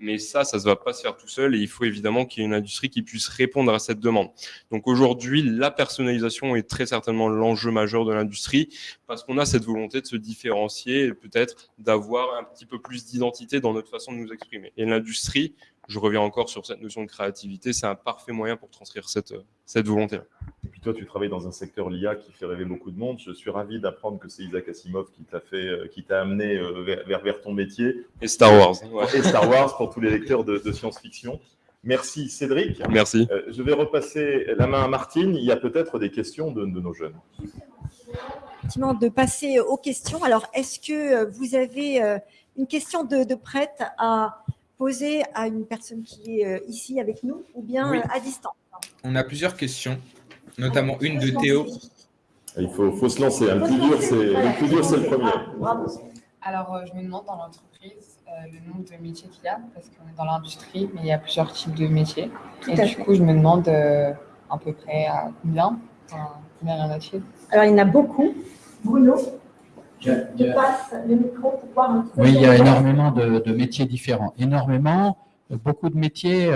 Mais ça, ça ne va pas se faire tout seul et il faut évidemment qu'il y ait une industrie qui puisse répondre à cette demande. Donc aujourd'hui, la personnalisation est très certainement l'enjeu majeur de l'industrie parce qu'on a cette volonté de se différencier et peut-être d'avoir un petit peu plus d'identité dans notre façon de nous exprimer. Et l'industrie, je reviens encore sur cette notion de créativité, c'est un parfait moyen pour transcrire cette, cette volonté-là. Et puis toi, tu travailles dans un secteur l'IA qui fait rêver beaucoup de monde. Je suis ravi d'apprendre que c'est Isaac Asimov qui t'a fait, euh, qui t'a amené euh, vers, vers, vers, ton métier. Et Star Wars. Ouais. Et Star Wars pour tous les lecteurs de, de science-fiction. Merci Cédric. Merci. Euh, je vais repasser la main à Martine. Il y a peut-être des questions de, de nos jeunes. Effectivement, de passer aux questions. Alors, est-ce que vous avez une question de, de prête à poser à une personne qui est euh, ici avec nous ou bien oui. à distance On a plusieurs questions, notamment une de Théo. Il faut, faut se lancer. Le plus dur, c'est le, premier. Alors, euh, je me demande dans l'entreprise euh, le nombre de métiers qu'il y a, parce qu'on est dans l'industrie, mais il y a plusieurs types de métiers. et du coup, je me demande euh, à peu près à combien, combien il y en a-t-il? Alors, il y en a beaucoup. Bruno? Je, passe le micro pour voir un Oui, il y a énormément de, de métiers différents. Énormément, beaucoup de métiers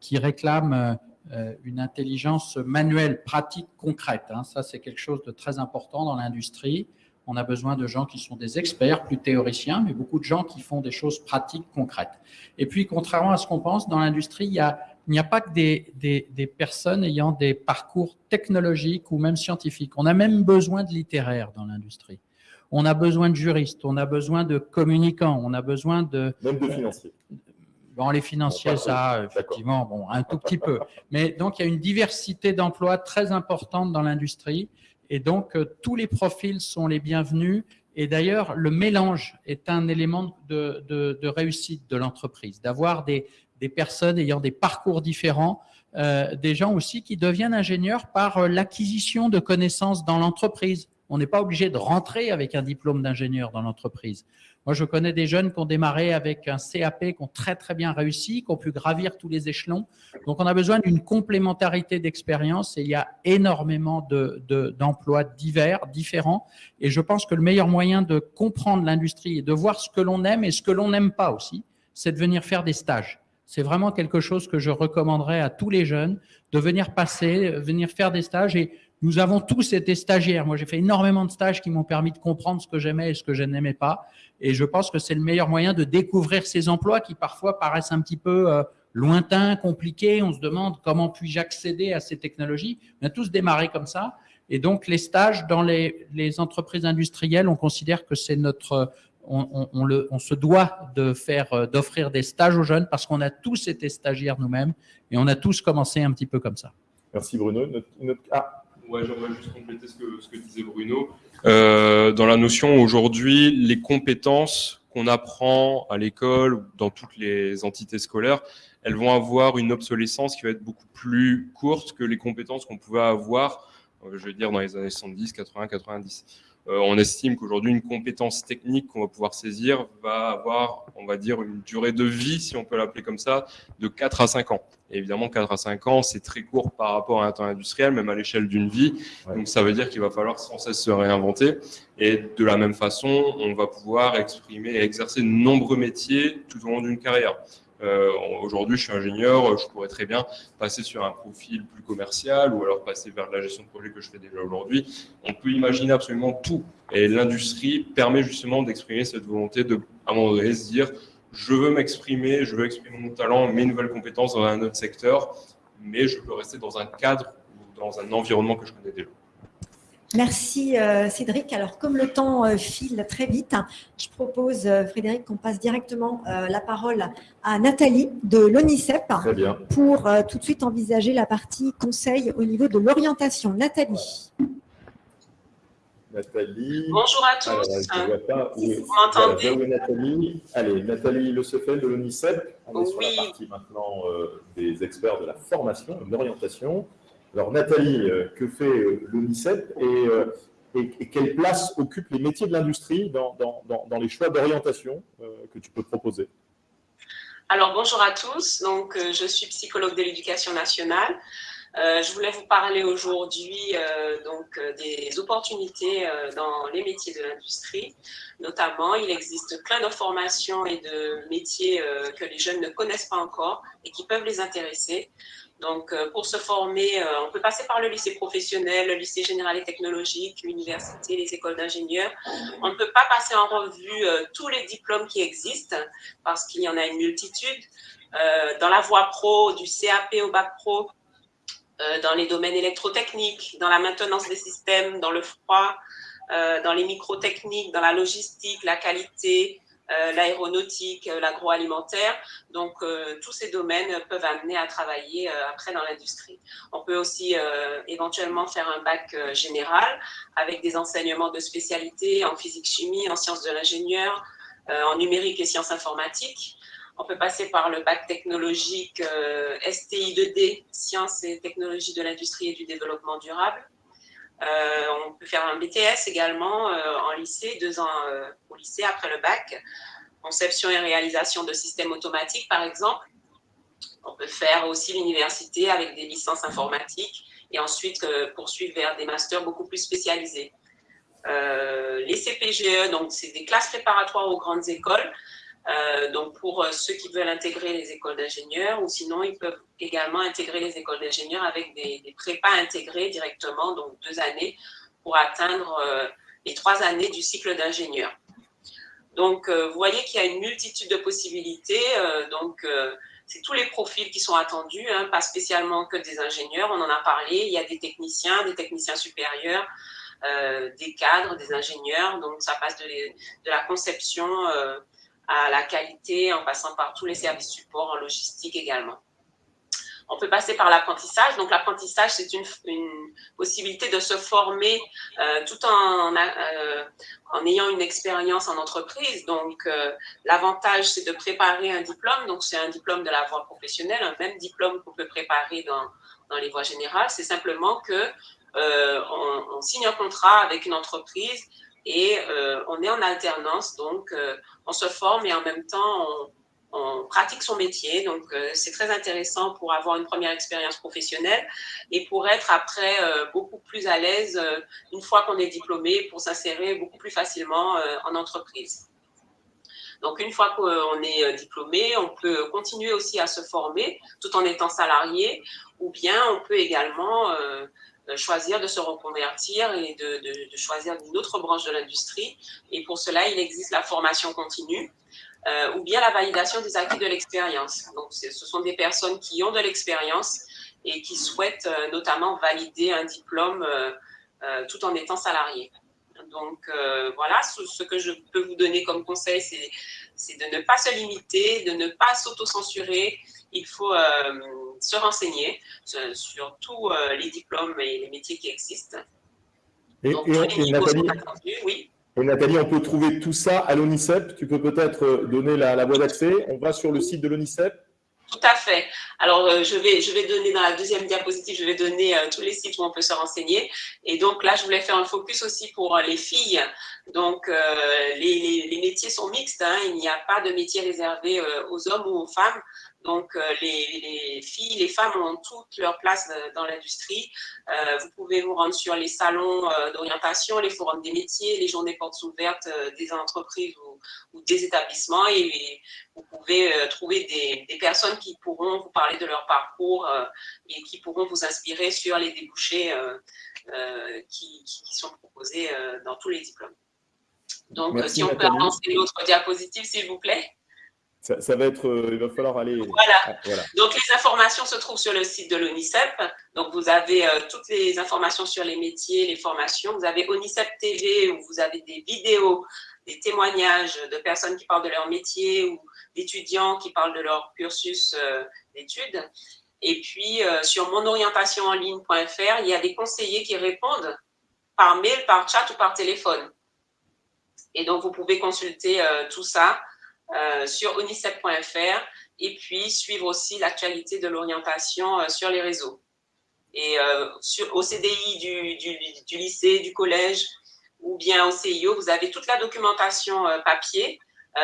qui réclament euh, une intelligence manuelle, pratique, concrète. Hein. Ça, c'est quelque chose de très important dans l'industrie. On a besoin de gens qui sont des experts, plus théoriciens, mais beaucoup de gens qui font des choses pratiques, concrètes. Et puis, contrairement à ce qu'on pense, dans l'industrie, il n'y a pas que des, des, des, personnes ayant des parcours technologiques ou même scientifiques. On a même besoin de littéraires dans l'industrie. On a besoin de juristes, on a besoin de communicants, on a besoin de… Même de financiers. Bon, les financiers, ça, effectivement, bon, un tout petit peu. Mais donc, il y a une diversité d'emplois très importante dans l'industrie. Et donc, euh, tous les profils sont les bienvenus. Et d'ailleurs, le mélange est un élément de, de, de réussite de l'entreprise, d'avoir des, des, personnes ayant des parcours différents, euh, des gens aussi qui deviennent ingénieurs par euh, l'acquisition de connaissances dans l'entreprise. On n'est pas obligé de rentrer avec un diplôme d'ingénieur dans l'entreprise. Moi, je connais des jeunes qui ont démarré avec un CAP, qui ont très très bien réussi, qui ont pu gravir tous les échelons. Donc, on a besoin d'une complémentarité d'expérience et il y a énormément d'emplois de, divers, différents. Et je pense que le meilleur moyen de comprendre l'industrie et de voir ce que l'on aime et ce que l'on n'aime pas aussi, c'est de venir faire des stages. C'est vraiment quelque chose que je recommanderais à tous les jeunes, de venir passer, venir faire des stages. Et nous avons tous été stagiaires. Moi, j'ai fait énormément de stages qui m'ont permis de comprendre ce que j'aimais et ce que je n'aimais pas. Et je pense que c'est le meilleur moyen de découvrir ces emplois qui parfois paraissent un petit peu euh, lointains, compliqués. On se demande comment puis-je accéder à ces technologies. On a tous démarré comme ça. Et donc, les stages dans les, entreprises industrielles, on considère que c'est notre… On, se doit de faire, euh, d'offrir des stages aux jeunes parce qu'on a tous été stagiaires nous-mêmes et on a tous commencé un petit peu comme ça. Merci Bruno. Ah, Ouais, j'aimerais juste compléter ce que, disait Bruno. Euh, dans la notion, aujourd'hui, les compétences qu'on apprend à l'école dans toutes les entités scolaires, elles vont avoir une obsolescence qui va être beaucoup plus courte que les compétences qu'on pouvait avoir, euh, je vais dire, dans les années 70, 80, 90. Euh, on estime qu'aujourd'hui, une compétence technique qu'on va pouvoir saisir va avoir, on va dire, une durée de vie, si on peut l'appeler comme ça, de 4 à 5 ans. Et évidemment, 4 à 5 ans, c'est très court par rapport à un temps industriel, même à l'échelle d'une vie. Donc, ça veut dire qu'il va falloir sans cesse se réinventer. Et de la même façon, on va pouvoir exprimer et exercer de nombreux métiers tout au long d'une carrière. Euh, Aujourd'hui, je suis ingénieur, je pourrais très bien passer sur un profil plus commercial ou alors passer vers la gestion de projet que je fais déjà aujourd'hui. On peut imaginer absolument tout. Et l'industrie permet justement d'exprimer cette volonté de, à un moment donné, se dire je veux m'exprimer, je veux exprimer mon talent, mes nouvelles compétences dans un autre secteur, mais je peux rester dans un cadre ou dans un environnement que je connais déjà. Merci euh, Cédric. Alors comme le temps euh, file très vite, je propose euh, Frédéric qu'on passe directement la parole à Nathalie de l'ONICEP pour tout de suite envisager la partie conseil au niveau de l'orientation. Nathalie. Nathalie. Bonjour à tous. vous m'entendez Nathalie. Allez, Nathalie Le de l'ONICEP. On est sur la partie maintenant des experts de la formation de l'orientation. Alors Nathalie, euh, que fait euh, l'ONICEP euh, et, quelle place occupent les métiers de l'industrie dans, les choix d'orientation que tu peux proposer? Alors bonjour à tous, donc, je suis psychologue de l'éducation nationale. je voulais vous parler aujourd'hui des opportunités dans les métiers de l'industrie. Notamment, il existe plein de formations et de métiers que les jeunes ne connaissent pas encore et qui peuvent les intéresser. Donc, euh, pour se former, euh, on peut passer par le lycée professionnel, le lycée général et technologique, l'université, les écoles d'ingénieurs. On ne peut pas passer en revue euh, tous les diplômes qui existent parce qu'il y en a une multitude. dans la voie pro, du CAP au bac pro, dans les domaines électrotechniques, dans la maintenance des systèmes, dans le froid, dans les microtechniques, dans la logistique, la qualité, l'aéronautique, euh, l'agroalimentaire. Donc, euh, tous ces domaines peuvent amener à travailler après dans l'industrie. On peut aussi éventuellement faire un bac général avec des enseignements de spécialité en physique-chimie, en sciences de l'ingénieur, en numérique et sciences informatiques. On peut passer par le bac technologique STI 2D, sciences et technologies de l'industrie et du développement durable. On peut faire un BTS également en lycée, deux ans au lycée après le bac. Conception et réalisation de systèmes automatiques, par exemple. On peut faire aussi l'université avec des licences informatiques et ensuite poursuivre vers des masters beaucoup plus spécialisés. les CPGE, donc c'est des classes préparatoires aux grandes écoles. Euh, donc, pour euh, ceux qui veulent intégrer les écoles d'ingénieurs, ou sinon, ils peuvent également intégrer les écoles d'ingénieurs avec des, prépas intégrés directement, donc deux années, pour atteindre euh, les trois années du cycle d'ingénieur. Donc, vous voyez qu'il y a une multitude de possibilités. donc, c'est tous les profils qui sont attendus, hein, pas spécialement que des ingénieurs, on en a parlé. Il y a des techniciens, des techniciens supérieurs, des cadres, des ingénieurs. Donc, ça passe de la conception à la qualité, en passant par tous les services support, en logistique également. On peut passer par l'apprentissage. Donc, l'apprentissage, c'est une, possibilité de se former euh, tout en, euh, en ayant une expérience en entreprise. Donc, euh, l'avantage, c'est de préparer un diplôme. Donc, c'est un diplôme de la voie professionnelle, un même diplôme qu'on peut préparer dans, dans les voies générales. C'est simplement que on, on, signe un contrat avec une entreprise et euh, on est en alternance, donc euh, on se forme et en même temps on, pratique son métier. Donc euh, c'est très intéressant pour avoir une première expérience professionnelle et pour être après beaucoup plus à l'aise une fois qu'on est diplômé pour s'insérer beaucoup plus facilement en entreprise. Donc, une fois qu'on est diplômé, on peut continuer aussi à se former tout en étant salarié, ou bien on peut également choisir de se reconvertir et de, choisir une autre branche de l'industrie. Et pour cela, il existe la formation continue euh, ou bien la validation des acquis de l'expérience. Donc, ce sont des personnes qui ont de l'expérience et qui souhaitent euh, notamment valider un diplôme tout en étant salarié. Donc, voilà, ce, que je peux vous donner comme conseil, c'est de ne pas se limiter, de ne pas s'auto-censurer. Il faut se renseigner sur, tous euh, les diplômes et les métiers qui existent. Et, Nathalie, on peut trouver tout ça à l'ONICEP. Tu peux peut-être euh, donner la, la voie d'accès. On va sur le site de l'ONICEP. Tout à fait. Alors, euh, je, vais, je vais donner dans la deuxième diapositive, je vais donner tous les sites où on peut se renseigner. Et donc là, je voulais faire un focus aussi pour les filles. Donc, les, les, métiers sont mixtes. Hein. Il n'y a pas de métier réservé aux hommes ou aux femmes. Donc, euh, les, filles, les femmes ont toute leur place euh, dans l'industrie. Euh, vous pouvez vous rendre sur les salons d'orientation, les forums des métiers, les journées portes ouvertes des entreprises ou, des établissements et vous pouvez trouver des, personnes qui pourront vous parler de leur parcours et qui pourront vous inspirer sur les débouchés qui, sont proposés dans tous les diplômes. Donc, si on peut avancer l'autre diapositive, s'il vous plaît. Ça, va être, euh, il va falloir aller. Ah, voilà. Donc les informations se trouvent sur le site de l'ONICEP. Donc vous avez euh, toutes les informations sur les métiers, les formations. Vous avez ONICEP TV où vous avez des vidéos, des témoignages de personnes qui parlent de leur métier ou d'étudiants qui parlent de leur cursus euh, d'études. Et puis sur monorientationenligne.fr, il y a des conseillers qui répondent par mail, par chat ou par téléphone. Et donc vous pouvez consulter tout ça. Euh, sur onicep.fr et puis suivre aussi l'actualité de l'orientation euh, sur les réseaux. Et euh, sur, au CDI du, du, lycée, du collège ou bien au CIO, vous avez toute la documentation papier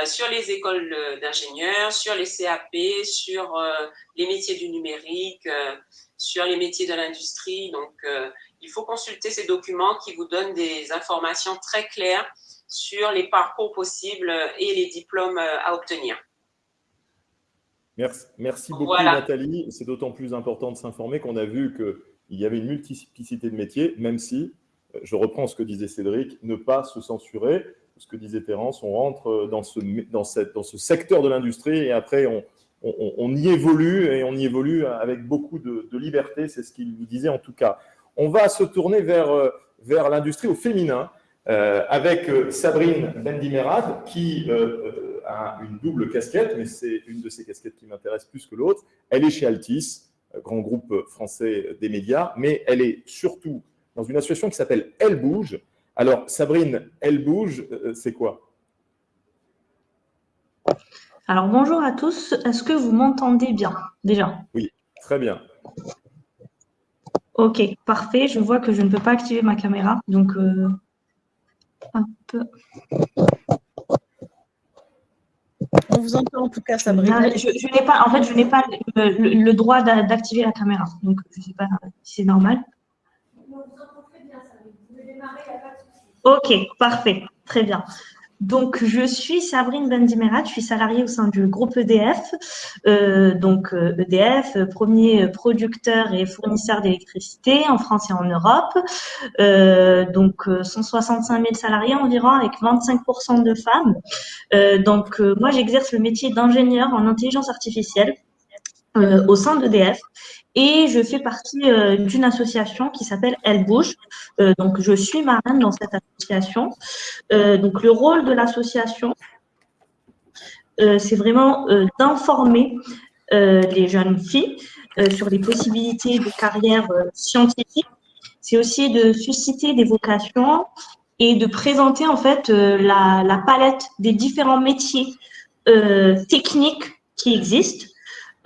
sur les écoles d'ingénieurs, sur les CAP, sur les métiers du numérique, sur les métiers de l'industrie. Donc, il faut consulter ces documents qui vous donnent des informations très claires sur les parcours possibles et les diplômes euh, à obtenir. Merci, merci beaucoup Nathalie. C'est d'autant plus important de s'informer qu'on a vu qu'il y avait une multiplicité de métiers, même si, euh, je reprends ce que disait Cédric, ne pas se censurer, ce que disait Terence, on rentre dans ce, dans cette, dans ce secteur de l'industrie et après on, on, y évolue et on y évolue avec beaucoup de, de liberté, c'est ce qu'il vous disait en tout cas. On va se tourner vers, euh, vers l'industrie au féminin. Euh, avec euh, Sabrine Bendimerad, qui euh, a une double casquette, mais c'est une de ces casquettes qui m'intéresse plus que l'autre. Elle est chez Altis, grand groupe français des médias, mais elle est surtout dans une association qui s'appelle Elle Bouge. Alors, Sabrine, Elle Bouge, c'est quoi? Alors, bonjour à tous. Est-ce que vous m'entendez bien, déjà? Oui, très bien. Ok, parfait. Je vois que je ne peux pas activer ma caméra. Donc, euh, On vous entend en tout cas, Sabrina. Je, je n'ai pas, en fait, je n'ai pas le, le droit d'activer la caméra. Donc, je ne sais pas si c'est normal. Ok, parfait. Très bien. Donc, je suis Sabrine Bendimerat, je suis salariée au sein du groupe EDF. Euh, donc, EDF, euh, premier producteur et fournisseur d'électricité en France et en Europe. Euh, donc, 165 000 salariés environ, avec 25% de femmes. donc, moi, j'exerce le métier d'ingénieur en intelligence artificielle au sein d'EDF et je fais partie euh, d'une association qui s'appelle Elle Bouge. Euh, donc, je suis marraine dans cette association. Euh, donc, le rôle de l'association, c'est vraiment d'informer les jeunes filles sur les possibilités de carrière scientifique. C'est aussi de susciter des vocations et de présenter en fait la, la palette des différents métiers techniques qui existent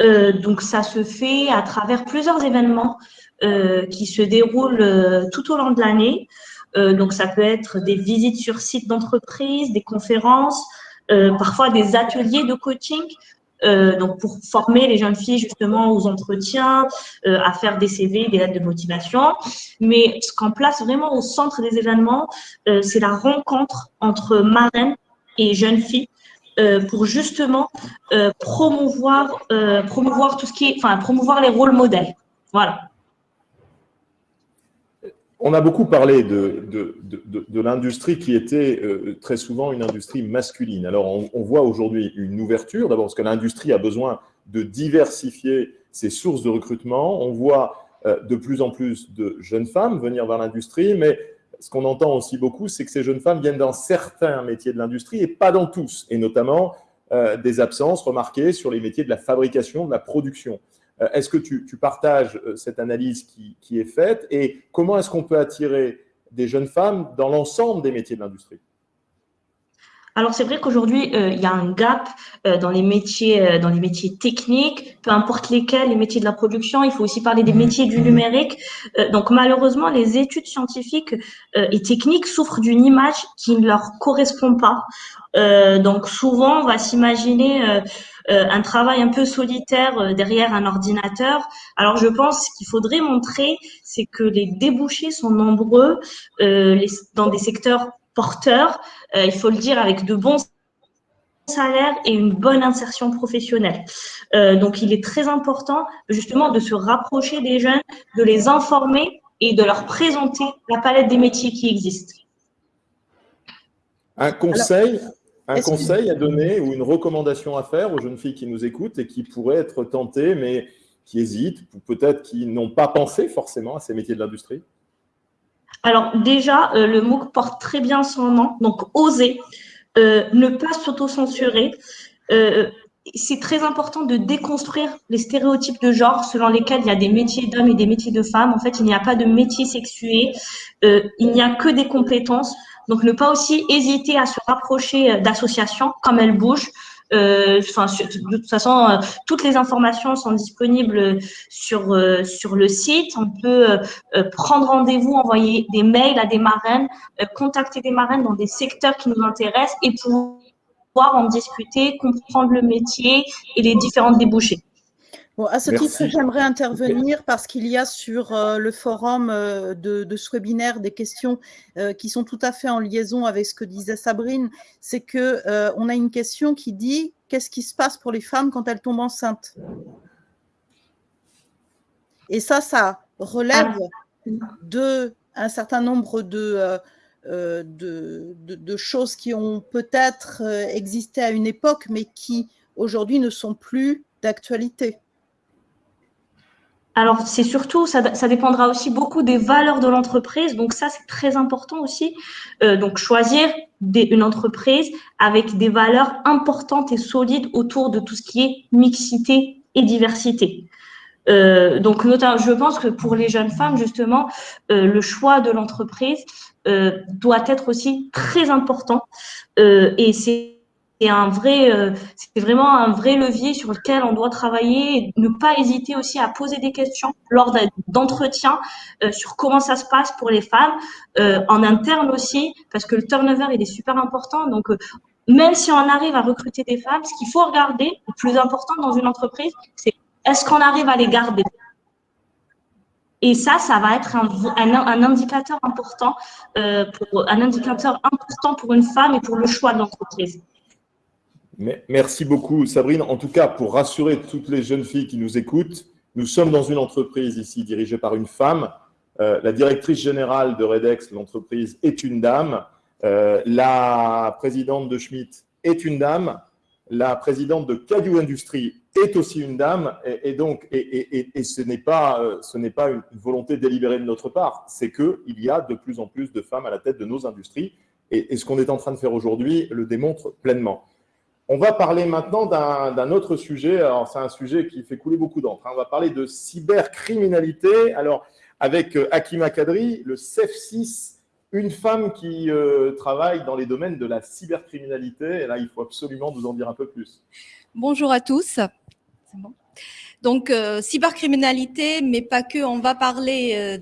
euh, donc, ça se fait à travers plusieurs événements euh, qui se déroulent euh, tout au long de l'année. donc, ça peut être des visites sur site d'entreprise, des conférences, parfois des ateliers de coaching. donc, pour former les jeunes filles justement aux entretiens, à faire des CV, des lettres de motivation. Mais ce qu'on place vraiment au centre des événements, c'est la rencontre entre marraines et jeunes filles euh, pour justement euh, promouvoir, euh, promouvoir tout ce qui est, enfin, promouvoir les rôles modèles. Voilà. On a beaucoup parlé de, de, de, l'industrie qui était très souvent une industrie masculine. Alors, on, on voit aujourd'hui une ouverture, d'abord parce que l'industrie a besoin de diversifier ses sources de recrutement. On voit de plus en plus de jeunes femmes venir vers l'industrie, mais ce qu'on entend aussi beaucoup, c'est que ces jeunes femmes viennent dans certains métiers de l'industrie et pas dans tous, et notamment euh, des absences remarquées sur les métiers de la fabrication, de la production. Euh, est-ce que tu, partages euh, cette analyse qui, qui est faite et comment est-ce qu'on peut attirer des jeunes femmes dans l'ensemble des métiers de l'industrie? Alors c'est vrai qu'aujourd'hui euh, il y a un gap euh, dans les métiers euh, dans les métiers techniques, peu importe lesquels, les métiers de la production. Il faut aussi parler des mmh. métiers du mmh. numérique. donc malheureusement les études scientifiques et techniques souffrent d'une image qui ne leur correspond pas. donc souvent on va s'imaginer un travail un peu solitaire derrière un ordinateur. Alors je pense qu'il faudrait montrer, c'est que les débouchés sont nombreux les, dans des secteurs porteurs, euh, il faut le dire, avec de bons salaires et une bonne insertion professionnelle. Euh, donc, il est très important justement de se rapprocher des jeunes, de les informer et de leur présenter la palette des métiers qui existent. Un conseil, un conseil à donner ou une recommandation à faire aux jeunes filles qui nous écoutent et qui pourraient être tentées, mais qui hésitent, ou peut-être qui n'ont pas pensé forcément à ces métiers de l'industrie? Alors déjà, euh, le MOOC porte très bien son nom, donc oser, euh, ne pas s'auto-censurer. Euh, c'est très important de déconstruire les stéréotypes de genre selon lesquels il y a des métiers d'hommes et des métiers de femmes. En fait, il n'y a pas de métier sexué, il n'y a que des compétences. Donc, ne pas aussi hésiter à se rapprocher d'associations comme Elle Bouge, euh, enfin, de toute façon, euh, toutes les informations sont disponibles sur, euh, sur le site. On peut prendre rendez-vous, envoyer des mails à des marraines, contacter des marraines dans des secteurs qui nous intéressent et pouvoir en discuter, comprendre le métier et les différentes débouchés. Bon, à ce titre, j'aimerais intervenir parce qu'il y a sur euh, le forum euh, de, ce webinaire des questions euh, qui sont tout à fait en liaison avec ce que disait Sabrine. C'est que on a une question qui dit qu'est-ce qui se passe pour les femmes quand elles tombent enceintes? Et ça, ça relève de un certain nombre de, de, de choses qui ont peut-être existé à une époque, mais qui aujourd'hui ne sont plus d'actualité. Alors, c'est surtout, ça, ça, dépendra aussi beaucoup des valeurs de l'entreprise. Donc, ça, c'est très important aussi. Euh, donc, choisir des, une entreprise avec des valeurs importantes et solides autour de tout ce qui est mixité et diversité. Euh, donc, notamment, je pense que pour les jeunes femmes, justement, euh, le choix de l'entreprise euh, doit être aussi très important. Euh, et c'est c'est un vrai, euh, c'est vraiment un vrai levier sur lequel on doit travailler et ne pas hésiter aussi à poser des questions lors d'entretiens euh, sur comment ça se passe pour les femmes, euh, en interne aussi, parce que le turnover, il est super important. Donc, même si on arrive à recruter des femmes, ce qu'il faut regarder, le plus important dans une entreprise, c'est est-ce qu'on arrive à les garder? Et ça, ça va être un, indicateur important, pour, un indicateur important pour une femme et pour le choix de l'entreprise. Merci beaucoup, Sabrine. En tout cas, pour rassurer toutes les jeunes filles qui nous écoutent, nous sommes dans une entreprise ici dirigée par une femme. Euh, la directrice générale de Redex, l'entreprise, est une dame. Euh, la présidente de Schmitt est une dame. La présidente de Cadio Industries est aussi une dame. Et, donc, et, ce n'est pas, euh, ce n'est pas une volonté délibérée de notre part. C'est qu'il y a de plus en plus de femmes à la tête de nos industries. et ce qu'on est en train de faire aujourd'hui le démontre pleinement. On va parler maintenant d'un autre sujet. Alors, c'est un sujet qui fait couler beaucoup d'encre. Hein. On va parler de cybercriminalité. Alors, avec euh, Akima Kadri, le CEF6, une femme qui euh, travaille dans les domaines de la cybercriminalité. Et là, il faut absolument nous en dire un peu plus. Bonjour à tous. Donc, euh, cybercriminalité, mais pas que. On va parler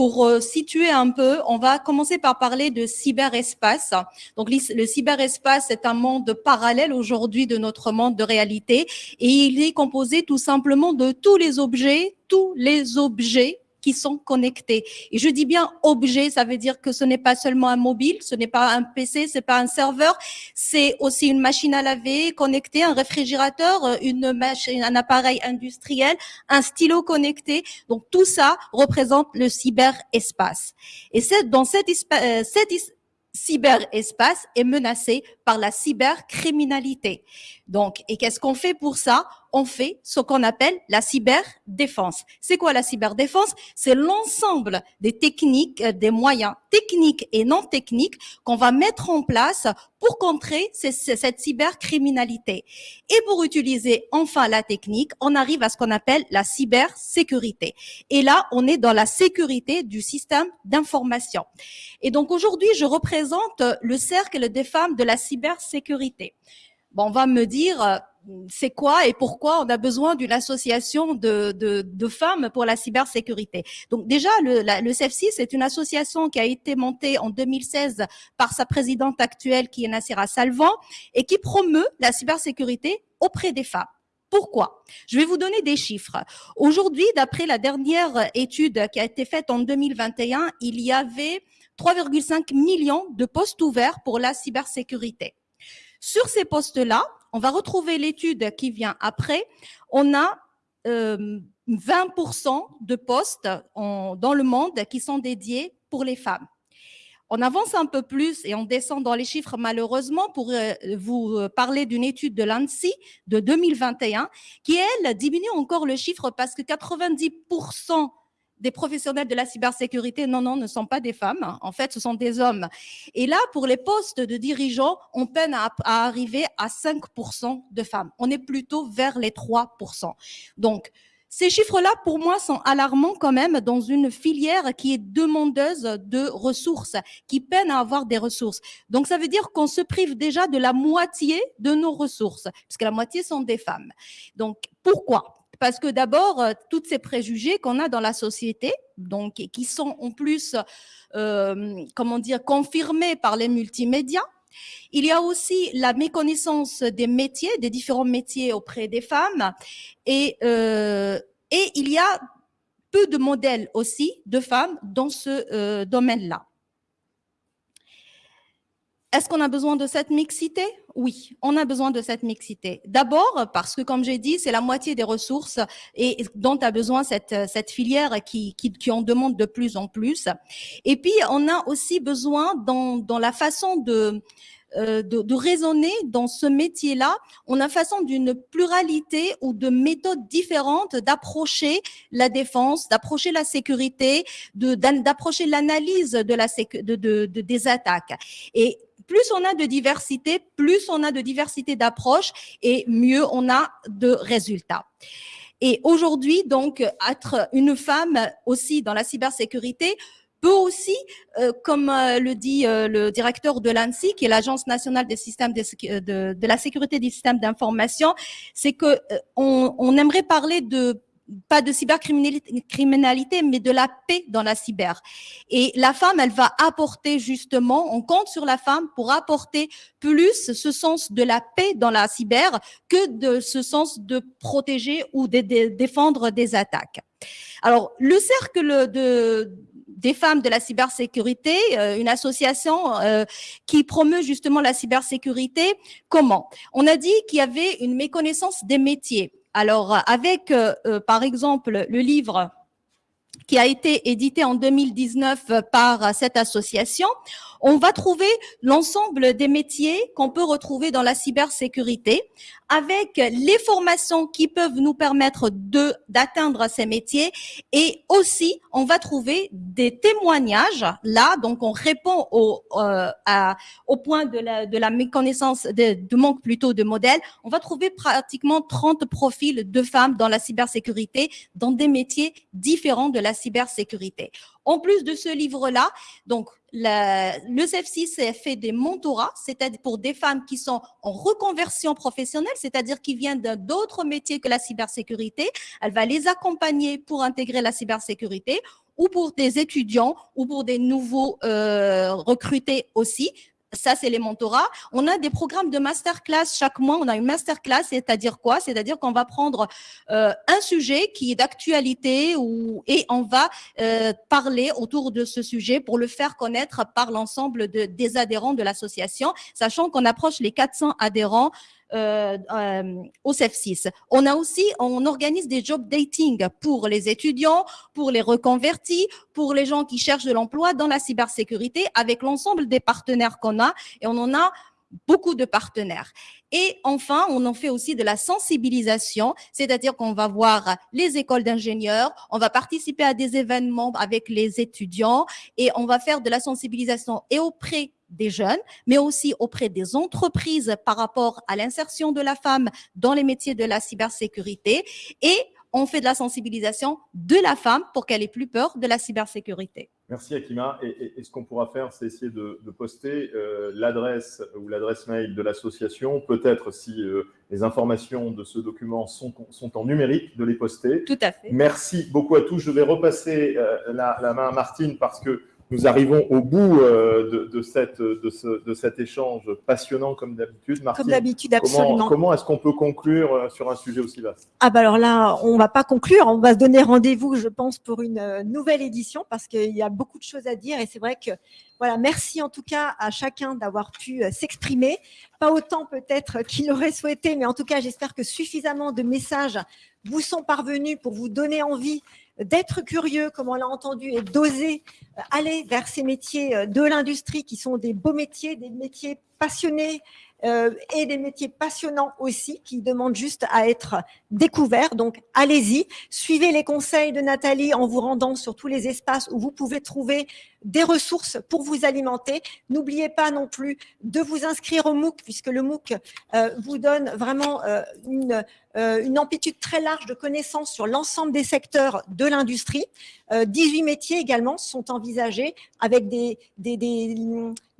pour euh, situer un peu, on va commencer par parler de cyberespace. Donc, le cyberespace est un monde parallèle aujourd'hui de notre monde de réalité et il est composé tout simplement de tous les objets, tous les objets qui sont connectés. Et je dis bien objet, ça veut dire que ce n'est pas seulement un mobile, ce n'est pas un PC, c'est pas un serveur, c'est aussi une machine à laver connectée, un réfrigérateur, une machine, un appareil industriel, un stylo connecté. Donc tout ça représente le cyberespace. Et c'est dans cet, euh, cet cyberespace est menacé par la cybercriminalité. Donc, et qu'est-ce qu'on fait pour ça? On fait ce qu'on appelle la cyberdéfense. C'est quoi la cyberdéfense? C'est l'ensemble des techniques, euh, des moyens techniques et non techniques qu'on va mettre en place pour contrer cette cybercriminalité. Et pour utiliser enfin la technique, on arrive à ce qu'on appelle la cybersécurité. Et là, on est dans la sécurité du système d'information. Et donc aujourd'hui, je représente le cercle des femmes de la cybersécurité. Bon, on va me dire, euh, c'est quoi et pourquoi on a besoin d'une association de, de, femmes pour la cybersécurité. Donc déjà, le, le CEF6 est une association qui a été montée en 2016 par sa présidente actuelle qui est Nassira Salvan et qui promeut la cybersécurité auprès des femmes. Pourquoi? Je vais vous donner des chiffres. Aujourd'hui, d'après la dernière étude qui a été faite en 2021, il y avait 3,5 millions de postes ouverts pour la cybersécurité. Sur ces postes-là, on va retrouver l'étude qui vient après. On a 20% euh, de postes dans le monde qui sont dédiés pour les femmes. On avance un peu plus et on descend dans les chiffres malheureusement pour euh, vous euh, parler d'une étude de l'ANSI de 2021 qui, elle, diminue encore le chiffre parce que 90% des professionnels de la cybersécurité, non, non, ne sont pas des femmes. En fait, ce sont des hommes. Et là, pour les postes de dirigeants, on peine à, arriver à 5% de femmes. On est plutôt vers les 3%. Donc, ces chiffres-là, pour moi, sont alarmants quand même dans une filière qui est demandeuse de ressources, qui peine à avoir des ressources. Donc, ça veut dire qu'on se prive déjà de la moitié de nos ressources, puisque la moitié sont des femmes. Donc, pourquoi? Parce que d'abord, euh, toutes ces préjugés qu'on a dans la société, donc qui sont en plus, euh, comment dire, confirmés par les multimédias, il y a aussi la méconnaissance des métiers, des différents métiers auprès des femmes, et, euh, et il y a peu de modèles aussi de femmes dans ce domaine-là. Est-ce qu'on a besoin de cette mixité? Oui, on a besoin de cette mixité. D'abord parce que, comme j'ai dit, c'est la moitié des ressources et dont a besoin cette, cette filière qui, qui, qui, en demande de plus en plus. Et puis, on a aussi besoin dans, dans la façon de, euh, de, de, raisonner dans ce métier-là, on a façon d'une pluralité ou de méthodes différentes d'approcher la défense, d'approcher la sécurité, d'approcher l'analyse de la de, de, des attaques. Et plus on a de diversité, plus on a de diversité d'approches et mieux on a de résultats. Et aujourd'hui, donc, être une femme aussi dans la cybersécurité peut aussi, euh, comme euh, le dit euh, le directeur de l'ANSI, qui est l'Agence nationale des systèmes de, la sécurité des systèmes d'information, c'est que on, on aimerait parler de pas de cybercriminalité, mais de la paix dans la cyber. Et la femme, elle va apporter justement, on compte sur la femme pour apporter plus ce sens de la paix dans la cyber que de ce sens de protéger ou de, défendre des attaques. Alors, le cercle de, des femmes de la cybersécurité, euh, une association euh, qui promeut justement la cybersécurité. Comment? On a dit qu'il y avait une méconnaissance des métiers. Alors, avec, euh, par exemple, le livre qui a été édité en 2019 par cette association, on va trouver l'ensemble des métiers qu'on peut retrouver dans la cybersécurité avec les formations qui peuvent nous permettre de d'atteindre ces métiers. Et aussi on va trouver des témoignages. Là donc on répond au euh, au point de la de la méconnaissance de, de manque plutôt de modèles. On va trouver pratiquement 30 profils de femmes dans la cybersécurité dans des métiers différents de la cybersécurité en plus de ce livre-là, donc le CEF6 fait des mentorats, c'est-à-dire pour des femmes qui sont en reconversion professionnelle, c'est-à-dire qui viennent d'autres métiers que la cybersécurité. Elle va les accompagner pour intégrer la cybersécurité ou pour des étudiants ou pour des nouveaux euh, recrutés aussi ça, c'est les mentorats. On a des programmes de masterclass chaque mois. On a une masterclass, c'est-à-dire quoi? C'est-à-dire qu'on va prendre euh, un sujet qui est d'actualité et on va euh, parler autour de ce sujet pour le faire connaître par l'ensemble de, des adhérents de l'association, sachant qu'on approche les 400 adhérents au CEF6. On a aussi, on organise des job dating pour les étudiants, pour les reconvertis, pour les gens qui cherchent de l'emploi dans la cybersécurité avec l'ensemble des partenaires qu'on a et on en a beaucoup de partenaires. Et enfin, on en fait aussi de la sensibilisation, c'est-à-dire qu'on va voir les écoles d'ingénieurs, on va participer à des événements avec les étudiants et on va faire de la sensibilisation et auprès des jeunes, mais aussi auprès des entreprises par rapport à l'insertion de la femme dans les métiers de la cybersécurité et on fait de la sensibilisation de la femme pour qu'elle ait plus peur de la cybersécurité. Merci Akima. Et, ce qu'on pourra faire, c'est essayer de, poster euh, l'adresse ou l'adresse mail de l'association. Peut-être si euh, les informations de ce document sont, sont, en numérique, de les poster. Tout à fait. Merci beaucoup à tous. Je vais repasser euh, la, la, main à Martine parce que nous arrivons au bout euh, de, cette, de, cet échange passionnant comme d'habitude. Comme d'habitude, absolument. Comment, est-ce qu'on peut conclure euh, sur un sujet aussi vaste? Ah bah alors là, on va pas conclure, on va se donner rendez-vous, je pense, pour une euh, nouvelle édition parce qu'il y a beaucoup de choses à dire et c'est vrai que voilà, merci en tout cas à chacun d'avoir pu s'exprimer. Pas autant peut-être qu'il aurait souhaité, mais en tout cas, j'espère que suffisamment de messages vous sont parvenus pour vous donner envie d'être curieux, comme on l'a entendu, et d'oser euh, aller vers ces métiers euh, de l'industrie qui sont des beaux métiers, des métiers passionnés, euh, et des métiers passionnants aussi qui demandent juste à être découverts. Donc, allez-y, suivez les conseils de Nathalie en vous rendant sur tous les espaces où vous pouvez trouver des ressources pour vous alimenter. N'oubliez pas non plus de vous inscrire au MOOC puisque le MOOC euh, vous donne vraiment euh, une, une amplitude très large de connaissances sur l'ensemble des secteurs de l'industrie. 18 métiers également sont envisagés avec des, des, des,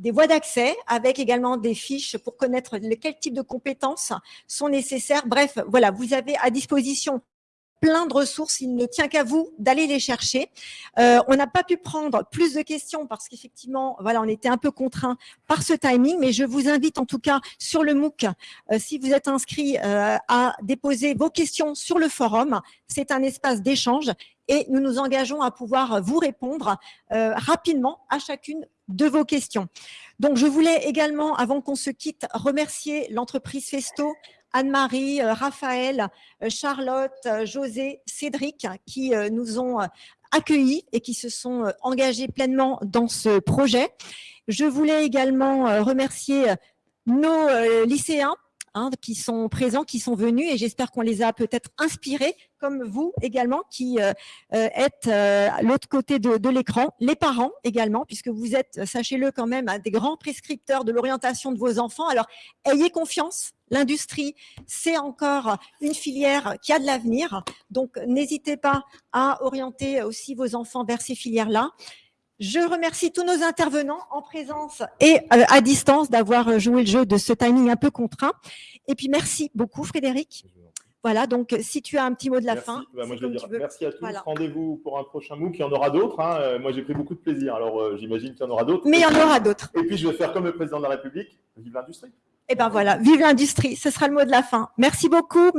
des voies d'accès, avec également des fiches pour connaître quel type de compétences sont nécessaires. Bref, voilà, vous avez à disposition plein de ressources. Il ne tient qu'à vous d'aller les chercher. Euh, on n'a pas pu prendre plus de questions parce qu'effectivement, voilà, on était un peu contraint par ce timing, mais je vous invite en tout cas sur le MOOC, euh, si vous êtes inscrit, euh, à déposer vos questions sur le forum. C'est un espace d'échange et nous nous engageons à pouvoir vous répondre rapidement à chacune de vos questions. Donc, je voulais également, avant qu'on se quitte, remercier l'entreprise Festo, Anne-Marie, euh, Raphaël, euh, Charlotte, euh, José, Cédric, qui nous ont accueillis et qui se sont engagés pleinement dans ce projet. Je voulais également remercier nos lycéens Hein, qui sont présents, qui sont venus et j'espère qu'on les a peut-être inspirés, comme vous également, qui êtes à l'autre côté de, de l'écran, les parents également, puisque vous êtes, sachez-le quand même, des grands prescripteurs de l'orientation de vos enfants. Alors, ayez confiance, l'industrie, c'est encore une filière qui a de l'avenir, donc n'hésitez pas à orienter aussi vos enfants vers ces filières-là. Je remercie tous nos intervenants en présence et euh, à distance d'avoir joué le jeu de ce timing un peu contraint. Et puis, merci beaucoup, Frédéric. Voilà, donc si tu as un petit mot de la Merci. fin. Bah, moi, je vais dire merci à tous. Voilà. Rendez-vous pour un prochain MOOC. Il y en aura d'autres. hein. Euh, Moi, j'ai pris beaucoup de plaisir. Alors, euh, j'imagine qu'il y en aura d'autres. Mais il y en aura d'autres. Et puis, je vais faire comme le président de la République. Vive l'industrie. Eh ben voilà, vive l'industrie, ce sera le mot de la fin. Merci beaucoup.